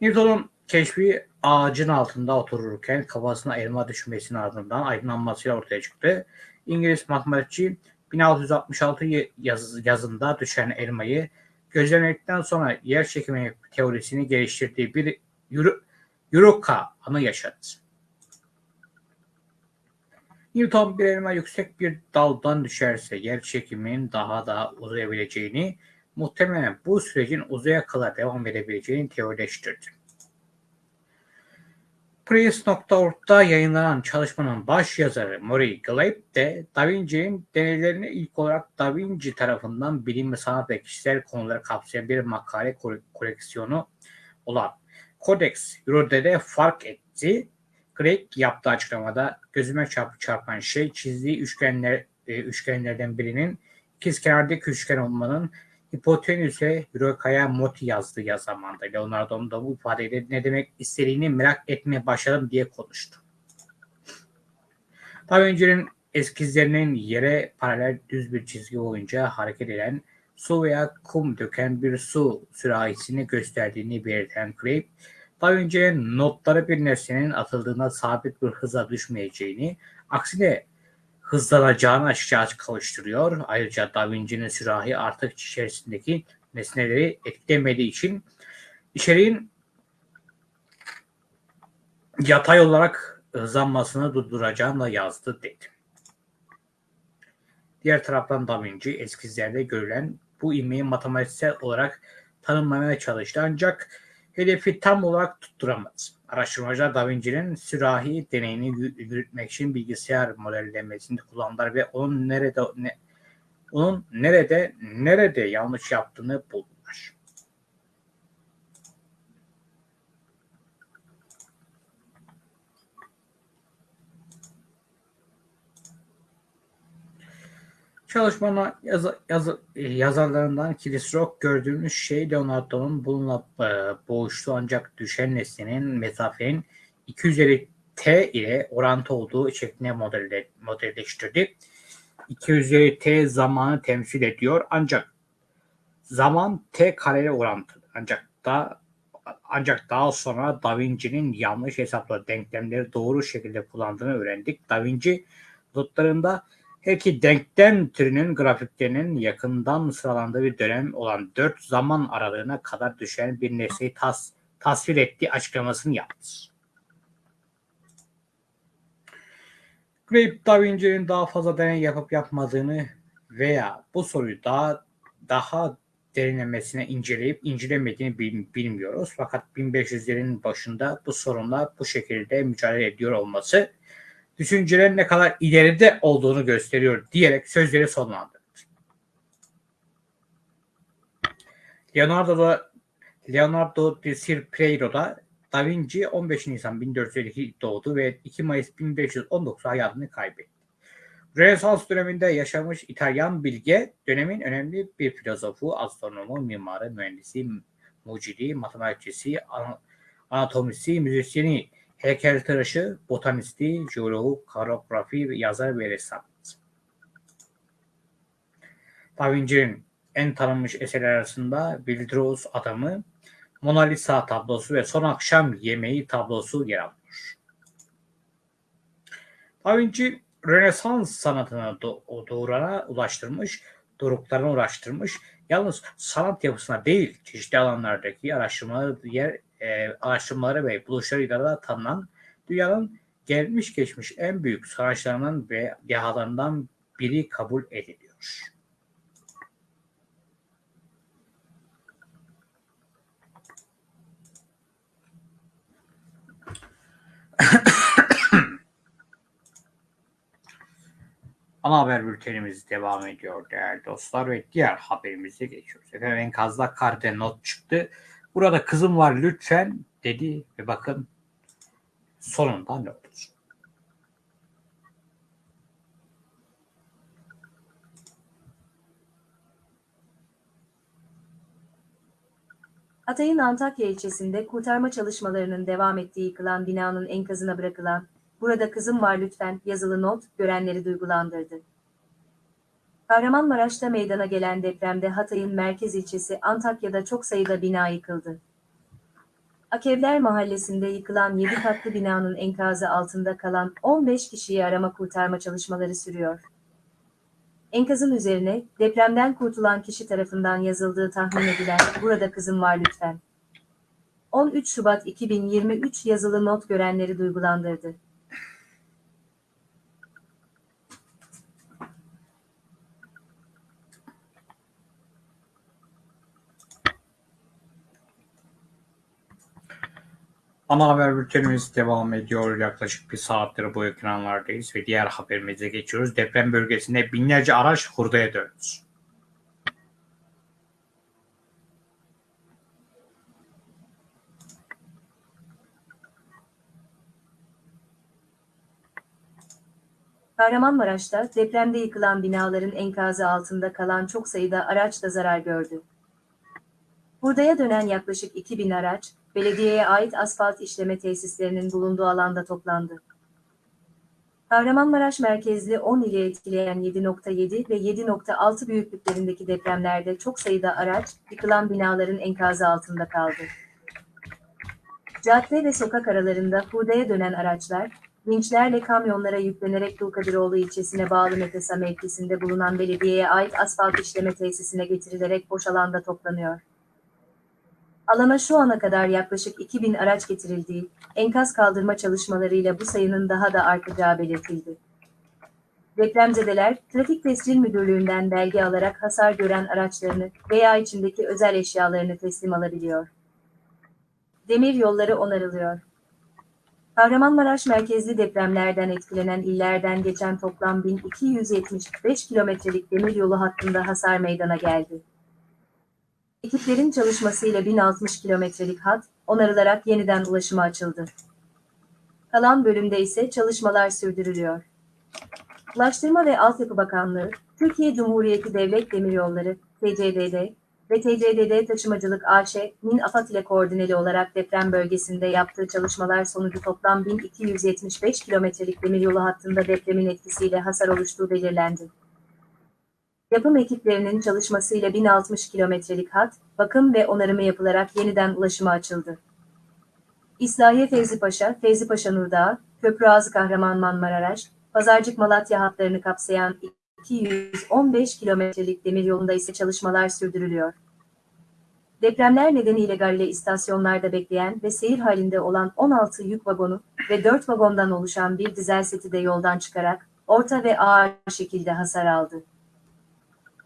Newton'un keşfi ağacın altında otururken kafasına elma düşmesinin ardından aydınlanmasıyla ortaya çıktı. İngiliz matematikçi 1666 yaz, yazında düşen elmayı gözlemledikten sonra yer çekimi teorisini geliştirdiği bir yürü, Yuroka anı yaşadı. Newton bir elma yüksek bir daldan düşerse yer çekiminin daha da uzayabileceğini, muhtemelen bu sürecin uzaya kadar devam edebileceğini teorileştirdi. Prius.org'da yayınlanan çalışmanın baş yazarı Murray Glaib de Da Vinci'nin deneylerini ilk olarak Da Vinci tarafından bilim ve sanat ve kişisel konuları kapsayan bir makale kole- koleksiyonu olan Codex Eurode'de fark etti. Craig yaptığı açıklamada gözüme çarp çarpan şey çizdiği üçgenler e, üçgenlerden birinin ikizkenardaki üçgen olmanın hipotenüse Euroka'ya moti yazdığı ya zamanda da bu ifadeyle ne demek istediğini merak etmeye başladım diye konuştu. Da Vinci'nin eskizlerinin yere paralel düz bir çizgi boyunca hareket eden su veya kum döken bir su sürahisini gösterdiğini belirten Craig, Da Vinci'nin notları bir nesnenin atıldığında sabit bir hıza düşmeyeceğini, aksine hızlanacağını açıkça açık kavuşturuyor. Ayrıca Da Vinci'nin sürahi artık içerisindeki nesneleri etkilemediği için içeriğin yatay olarak hızlanmasını durduracağını da yazdı dedi. Diğer taraftan Da Vinci eskizlerde görülen bu ivmeyi matematiksel olarak tanımlamaya çalıştı ancak hedefi tam olarak tutturamadı. Araştırmacılar Da Vinci'nin sürahi deneyini yü- yürütmek için bilgisayar modellemesini kullandılar ve onun nerede ne, onun nerede nerede yanlış yaptığını buldular. Çalışmanın yazı, yazı, yazarlarından Chris Rock gördüğümüz şey Leonardo'nun bununla e, boğuştuğu ancak düşen nesnenin mesafenin 2 üzeri t ile orantı olduğu şeklinde modelle, modelleştirdi. 2 üzeri t zamanı temsil ediyor ancak zaman t kareli orantılı. Ancak da ancak daha sonra Da Vinci'nin yanlış hesapladığı denklemleri doğru şekilde kullandığını öğrendik. Da Vinci notlarında her iki denklem türünün grafiklerinin yakından sıralandığı bir dönem olan 4 zaman aralığına kadar düşen bir nesneyi tas tasvir ettiği açıklamasını yaptı. Grape Da Vinci'nin daha fazla deney yapıp yapmadığını veya bu soruyu daha daha derinlemesine inceleyip incelemediğini bil- bilmiyoruz. Fakat 1500'lerin başında bu sorunla bu şekilde mücadele ediyor olması düşüncelerin ne kadar ileride olduğunu gösteriyor diyerek sözleri sonlandırdı. Leonardo da Leonardo di Silpreiro'da Da Vinci 15 Nisan 1452 doğdu ve 2 Mayıs 1519 hayatını kaybetti. Rönesans döneminde yaşamış İtalyan bilge dönemin önemli bir filozofu, astronomu, mimarı, mühendisi, mucidi, matematikçisi, ana- anatomisi, müzisyeni, heykeltıraşı, botanisti, jeologu, karografi, yazar ve ressam. Da Vinci'nin en tanınmış eserler arasında Bildros Adamı, Mona Lisa tablosu ve Son Akşam Yemeği tablosu yer alıyor. Da Vinci Rönesans sanatını do- doğrana ulaştırmış, doruklarına ulaştırmış. Yalnız sanat yapısına değil, çeşitli alanlardaki araştırmaları, diğer e, araştırmaları ve buluşlarıyla da tanınan dünyanın gelmiş geçmiş en büyük sanatçılarından ve dehalarından biri kabul ediliyor. Ana haber bültenimiz devam ediyor değerli dostlar ve diğer haberimize geçiyoruz. Efendim enkazda karte not çıktı. Burada kızım var lütfen dedi ve bakın sonunda ne oldu? Hatay'ın Antakya ilçesinde kurtarma çalışmalarının devam ettiği yıkılan binanın enkazına bırakılan "Burada kızım var lütfen" yazılı not görenleri duygulandırdı. Kahramanmaraş'ta meydana gelen depremde Hatay'ın merkez ilçesi Antakya'da çok sayıda bina yıkıldı. Akevler mahallesinde yıkılan 7 katlı binanın enkazı altında kalan 15 kişiyi arama kurtarma çalışmaları sürüyor. Enkazın üzerine depremden kurtulan kişi tarafından yazıldığı tahmin edilen "Burada kızım var lütfen." 13 Şubat 2023 yazılı not görenleri duygulandırdı. Ana haber bültenimiz devam ediyor. Yaklaşık bir saattir bu ekranlardayız ve diğer haberimize geçiyoruz. Deprem bölgesinde binlerce araç hurdaya döndü. Kahramanmaraş'ta depremde yıkılan binaların enkazı altında kalan çok sayıda araç da zarar gördü. Hurdaya dönen yaklaşık 2000 araç, belediyeye ait asfalt işleme tesislerinin bulunduğu alanda toplandı. Kahramanmaraş merkezli 10 ili etkileyen 7.7 ve 7.6 büyüklüklerindeki depremlerde çok sayıda araç, yıkılan binaların enkazı altında kaldı. Cadde ve sokak aralarında hurdaya dönen araçlar, vinçlerle kamyonlara yüklenerek Dulkadiroğlu ilçesine bağlı Metesa mevkisinde bulunan belediyeye ait asfalt işleme tesisine getirilerek boş alanda toplanıyor. Alana şu ana kadar yaklaşık 2000 araç getirildiği, enkaz kaldırma çalışmalarıyla bu sayının daha da artacağı belirtildi. Depremzedeler, Trafik Tescil Müdürlüğü'nden belge alarak hasar gören araçlarını veya içindeki özel eşyalarını teslim alabiliyor. Demir yolları onarılıyor. Kahramanmaraş merkezli depremlerden etkilenen illerden geçen toplam 1275 kilometrelik demiryolu hattında hasar meydana geldi. Ekiplerin çalışmasıyla 1060 kilometrelik hat onarılarak yeniden ulaşıma açıldı. Kalan bölümde ise çalışmalar sürdürülüyor. Ulaştırma ve Altyapı Bakanlığı, Türkiye Cumhuriyeti Devlet Demiryolları, TCDD ve TCDD Taşımacılık AŞ'nin AFAD ile koordineli olarak deprem bölgesinde yaptığı çalışmalar sonucu toplam 1275 kilometrelik demiryolu hattında depremin etkisiyle hasar oluştuğu belirlendi. Yapım ekiplerinin çalışmasıyla 1060 kilometrelik hat, bakım ve onarımı yapılarak yeniden ulaşıma açıldı. İslahiye Fevzi Paşa, Fevzi Paşa Nurdağı, Köprü Ağzı Kahramanmaraş, Pazarcık Malatya hatlarını kapsayan 215 kilometrelik demiryolunda ise çalışmalar sürdürülüyor. Depremler nedeniyle galle istasyonlarda bekleyen ve seyir halinde olan 16 yük vagonu ve 4 vagondan oluşan bir dizel seti de yoldan çıkarak orta ve ağır şekilde hasar aldı.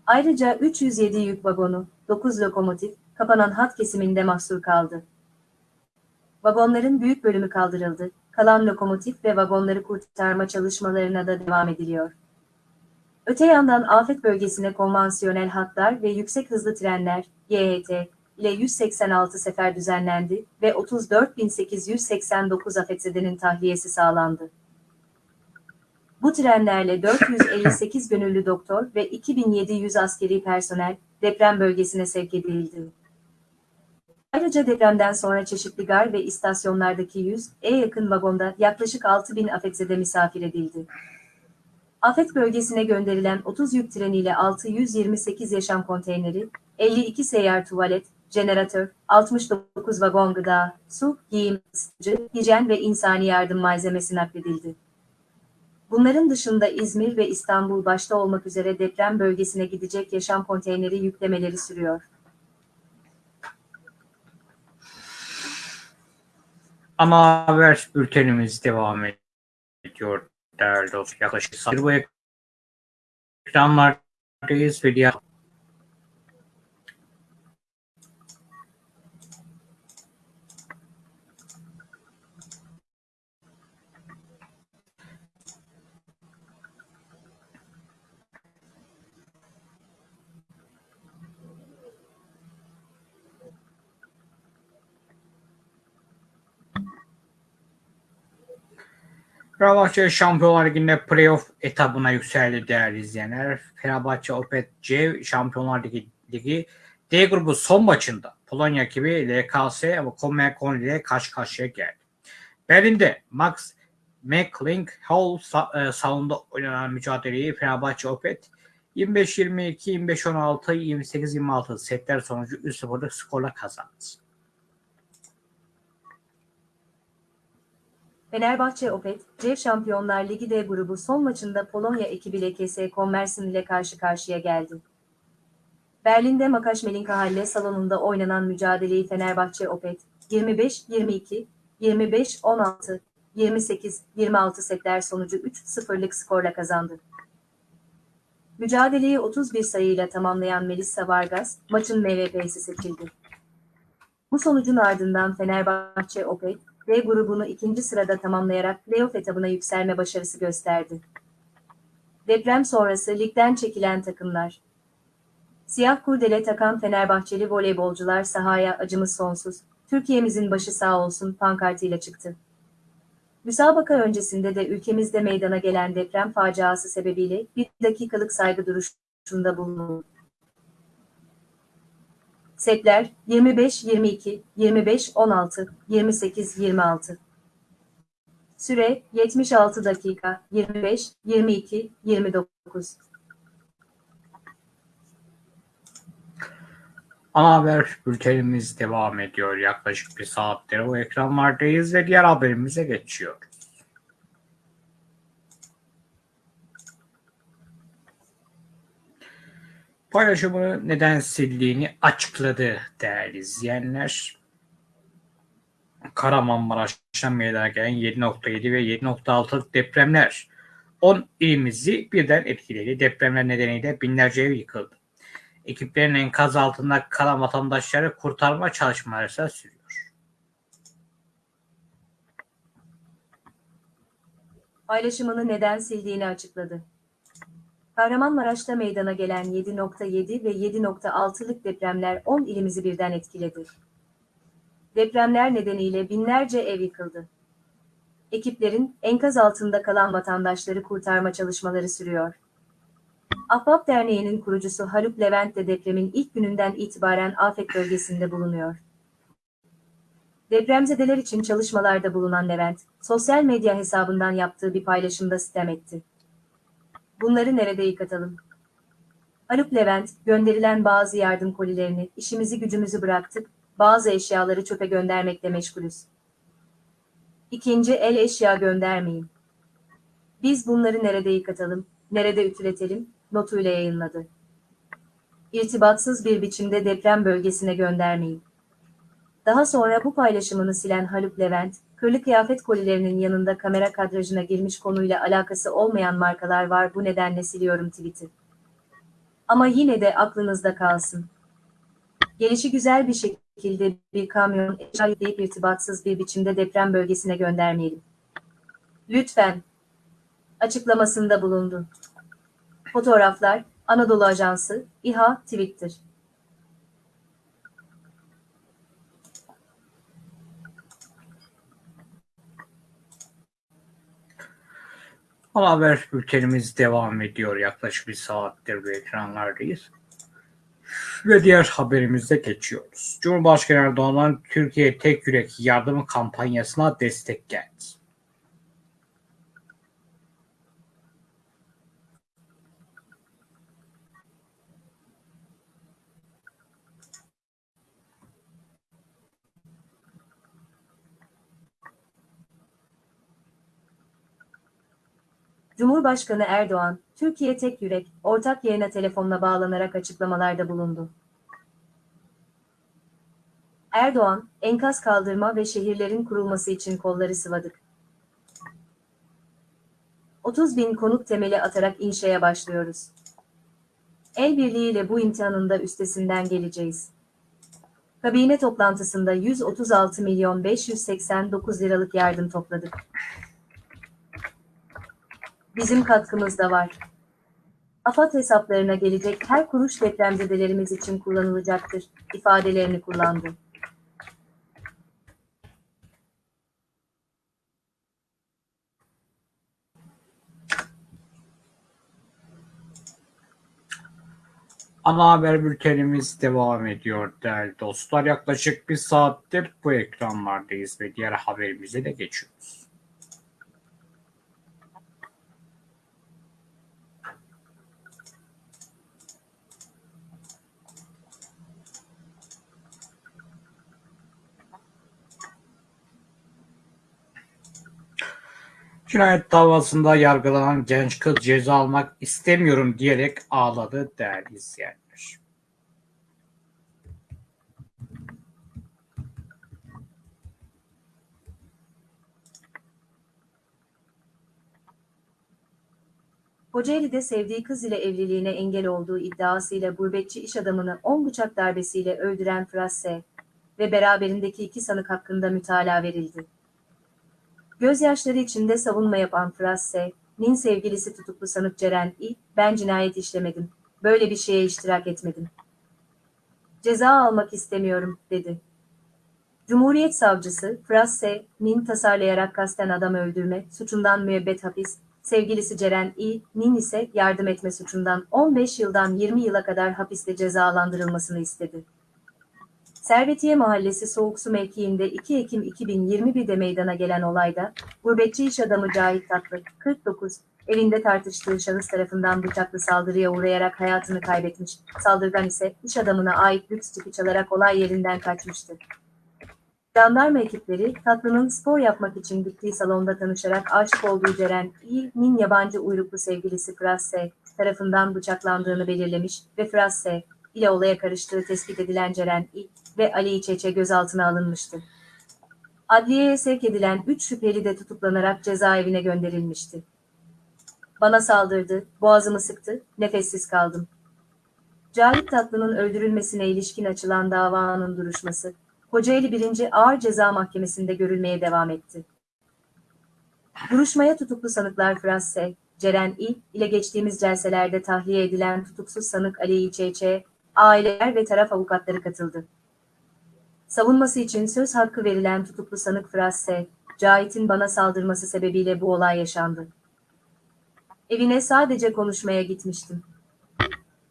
Ayrıca 307 yük vagonu, 9 lokomotif, kapanan hat kesiminde mahsur kaldı. Vagonların büyük bölümü kaldırıldı, kalan lokomotif ve vagonları kurtarma çalışmalarına da devam ediliyor. Öte yandan afet bölgesine konvansiyonel hatlar ve yüksek hızlı trenler, YHT, ile 186 sefer düzenlendi ve 34.889 afetzedenin tahliyesi sağlandı. Bu trenlerle 458 gönüllü doktor ve 2700 askeri personel deprem bölgesine sevk edildi. Ayrıca depremden sonra çeşitli gar ve istasyonlardaki 100'e yakın vagonda yaklaşık 6000 afetzede misafir edildi. Afet bölgesine gönderilen 30 yük treniyle 628 yaşam konteyneri, 52 seyyar tuvalet, jeneratör, 69 vagon gıda, su, giyim, ısıtıcı, hijyen ve insani yardım malzemesi nakledildi. Bunların dışında İzmir ve İstanbul başta olmak üzere deprem bölgesine gidecek yaşam konteyneri yüklemeleri sürüyor. Ana haber bültenimiz devam ediyor değerli dostlar. Yaklaşık bu ekranlardayız ve diğer Fenerbahçe Şampiyonlar Ligi'nde playoff etabına yükseldi değerli izleyenler. Fenerbahçe Opet C Şampiyonlar Ligi, Ligi D grubu son maçında Polonya ekibi LKS ve Komekon ile karşı karşıya geldi. Berlin'de Max McClink Hall sa- salonunda oynanan mücadeleyi Fenerbahçe Opet 25-22, 25-16, 28-26 setler sonucu 3-0'lık skorla kazandı. Fenerbahçe Opet, C Şampiyonlar Ligi D grubu son maçında Polonya ekibi LKS Kommersin ile karşı karşıya geldi. Berlin'de Makaş Melinka Halle salonunda oynanan mücadeleyi Fenerbahçe Opet 25-22, 25-16, 28-26 setler sonucu 3-0'lık skorla kazandı. Mücadeleyi 31 sayıyla tamamlayan Melissa Vargas maçın MVP'si seçildi. Bu sonucun ardından Fenerbahçe Opet D grubunu ikinci sırada tamamlayarak playoff etabına yükselme başarısı gösterdi. Deprem sonrası ligden çekilen takımlar. Siyah kurdele takan Fenerbahçeli voleybolcular sahaya acımız sonsuz, Türkiye'mizin başı sağ olsun pankartıyla çıktı. Müsabaka öncesinde de ülkemizde meydana gelen deprem faciası sebebiyle bir dakikalık saygı duruşunda bulunuldu. Setler 25-22, 25-16, 28-26. Süre 76 dakika, 25, 22, 29. Ana haber bültenimiz devam ediyor. Yaklaşık bir saattir o ekranlardayız ve diğer haberimize geçiyoruz. Paylaşımını neden sildiğini açıkladı değerli izleyenler. Kahramanmaraş'ta meydana gelen 7.7 ve 7.6 depremler 10 ilimizi birden etkiledi. Depremler nedeniyle binlerce ev yıkıldı. Ekiplerin enkaz altında kalan vatandaşları kurtarma çalışmaları sürüyor. Paylaşımını neden sildiğini açıkladı. Kahramanmaraş'ta meydana gelen 7.7 ve 7.6'lık depremler 10 ilimizi birden etkiledi. Depremler nedeniyle binlerce ev yıkıldı. Ekiplerin enkaz altında kalan vatandaşları kurtarma çalışmaları sürüyor. Ahbap Derneği'nin kurucusu Haluk Levent de depremin ilk gününden itibaren afet bölgesinde bulunuyor. Depremzedeler için çalışmalarda bulunan Levent, sosyal medya hesabından yaptığı bir paylaşımda sitem etti. Bunları nerede yıkatalım? Haluk Levent, gönderilen bazı yardım kolilerini, işimizi gücümüzü bıraktık, bazı eşyaları çöpe göndermekle meşgulüz. İkinci el eşya göndermeyin. Biz bunları nerede yıkatalım, nerede ütületelim, notuyla yayınladı. İrtibatsız bir biçimde deprem bölgesine göndermeyin. Daha sonra bu paylaşımını silen Haluk Levent, kırlı kıyafet kolilerinin yanında kamera kadrajına girmiş konuyla alakası olmayan markalar var bu nedenle siliyorum tweet'i. Ama yine de aklınızda kalsın. Gelişi güzel bir şekilde bir kamyon eşya yükleyip irtibatsız bir biçimde deprem bölgesine göndermeyelim. Lütfen. Açıklamasında bulundu. Fotoğraflar, Anadolu Ajansı, İHA, Twitter. Haber bültenimiz devam ediyor. Yaklaşık bir saattir bu ekranlardayız. Ve diğer haberimize geçiyoruz. Cumhurbaşkanı Erdoğan'dan Türkiye Tek Yürek Yardımı kampanyasına destek geldi. Cumhurbaşkanı Erdoğan, Türkiye Tek Yürek, ortak yayına telefonla bağlanarak açıklamalarda bulundu. Erdoğan, enkaz kaldırma ve şehirlerin kurulması için kolları sıvadık. 30 bin konut temeli atarak inşaya başlıyoruz. El birliğiyle bu imtihanın da üstesinden geleceğiz. Kabine toplantısında 136 milyon 589 liralık yardım topladık. Bizim katkımız da var. AFAD hesaplarına gelecek her kuruş depremzedelerimiz için kullanılacaktır, ifadelerini kullandı. Ana haber bültenimiz devam ediyor değerli dostlar. Yaklaşık bir saattir bu ekranlardayız ve diğer haberimize de geçiyoruz. Cinayet davasında yargılanan genç kız ceza almak istemiyorum diyerek ağladı değerli izleyenler. Kocaeli'de sevdiği kız ile evliliğine engel olduğu iddiasıyla gurbetçi iş adamını 10 bıçak darbesiyle öldüren Fırat S. ve beraberindeki iki sanık hakkında mütalaa verildi. Gözyaşları içinde savunma yapan Frasse, Nin sevgilisi tutuklu sanık Ceren İ, ben cinayet işlemedim. Böyle bir şeye iştirak etmedim. Ceza almak istemiyorum, dedi. Cumhuriyet Savcısı, Frasse, Nin tasarlayarak kasten adam öldürme, suçundan müebbet hapis, sevgilisi Ceren İ, Nin ise yardım etme suçundan 15 yıldan 20 yıla kadar hapiste cezalandırılmasını istedi. Servetiye Mahallesi Soğuksu mevkiinde 2 Ekim 2021'de meydana gelen olayda, gurbetçi iş adamı Cahit Tatlı, 49, evinde tartıştığı şahıs tarafından bıçaklı saldırıya uğrayarak hayatını kaybetmiş, saldırgan ise iş adamına ait lüks tipi çalarak olay yerinden kaçmıştı. Jandarma ekipleri Tatlı'nın spor yapmak için gittiği salonda tanışarak aşık olduğu Ceren İ'nin yabancı uyruklu sevgilisi Frasse tarafından bıçaklandığını belirlemiş ve Frasse ile olaya karıştığı tespit edilen Ceren İ ve Ali İçeçe gözaltına alınmıştı. Adliyeye sevk edilen 3 şüpheli de tutuklanarak cezaevine gönderilmişti. Bana saldırdı, boğazımı sıktı, nefessiz kaldım. Cahit Tatlı'nın öldürülmesine ilişkin açılan davanın duruşması, Kocaeli 1. Ağır Ceza Mahkemesi'nde görülmeye devam etti. Duruşmaya tutuklu sanıklar Frasse, Ceren İ ile geçtiğimiz celselerde tahliye edilen tutuksuz sanık Ali İçeçe, aileler ve taraf avukatları katıldı. Savunması için söz hakkı verilen tutuklu sanık Frasse, Cahit'in bana saldırması sebebiyle bu olay yaşandı. Evine sadece konuşmaya gitmiştim.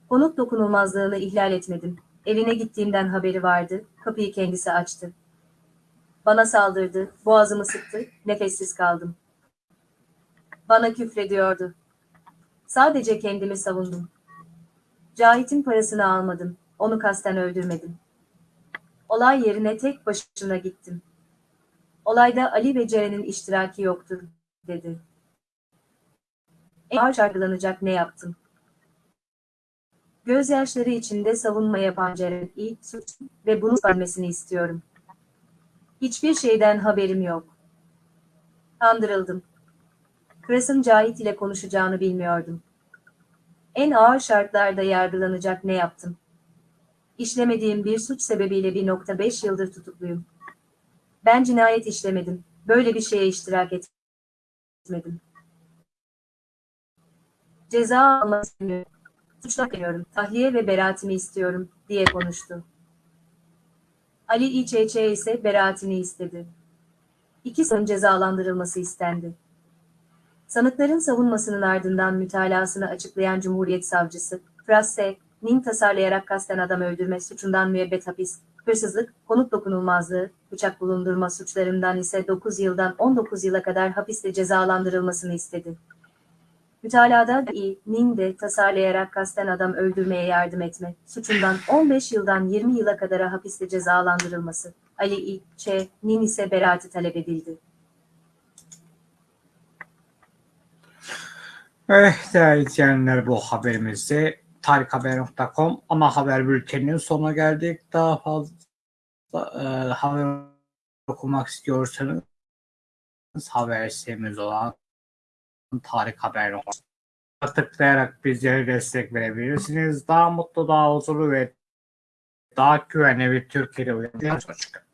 Konut dokunulmazlığını ihlal etmedim. Evine gittiğimden haberi vardı, kapıyı kendisi açtı. Bana saldırdı, boğazımı sıktı, nefessiz kaldım. Bana küfrediyordu. Sadece kendimi savundum. Cahit'in parasını almadım, onu kasten öldürmedim. Olay yerine tek başına gittim. Olayda Ali ve Ceren'in iştiraki yoktur, dedi. En ağır yargılanacak ne yaptım? Gözyaşları içinde savunma yapan Ceren İ, suç ve bunu vermesini istiyorum. Hiçbir şeyden haberim yok. Kandırıldım. Kras'ın Cahit ile konuşacağını bilmiyordum. En ağır şartlarda yargılanacak ne yaptım? İşlemediğim bir suç sebebiyle 1.5 yıldır tutukluyum. Ben cinayet işlemedim. Böyle bir şeye iştirak etmedim. Ceza almak istemiyorum. Suçlamıyorum. Tahliye ve beraatimi istiyorum, diye konuştu. Ali İÇÇ ise beraatini istedi. İki sanığın cezalandırılması istendi. Sanıkların savunmasının ardından mütalasını açıklayan Cumhuriyet Savcısı, Frasse, Nin tasarlayarak kasten adam öldürme suçundan müebbet hapis, hırsızlık, konut dokunulmazlığı, bıçak bulundurma suçlarından ise 9 yıldan 19 yıla kadar hapiste cezalandırılmasını istedi. Mütalada Nin de tasarlayarak kasten adam öldürmeye yardım etme suçundan 15 yıldan 20 yıla kadar hapiste cezalandırılması, Ali İ. Ç. Nin ise beraati talep edildi. Evet değerli izleyenler bu haberimizde tarikhaber.com ana haber bülteninin sonuna geldik. Daha fazla e, haber okumak istiyorsanız haber sitemiz olan tarikhaber.com tıklayarak bizlere destek verebilirsiniz. Daha mutlu, daha huzurlu ve daha güvenli bir Türkiye'de. Hoşçakalın.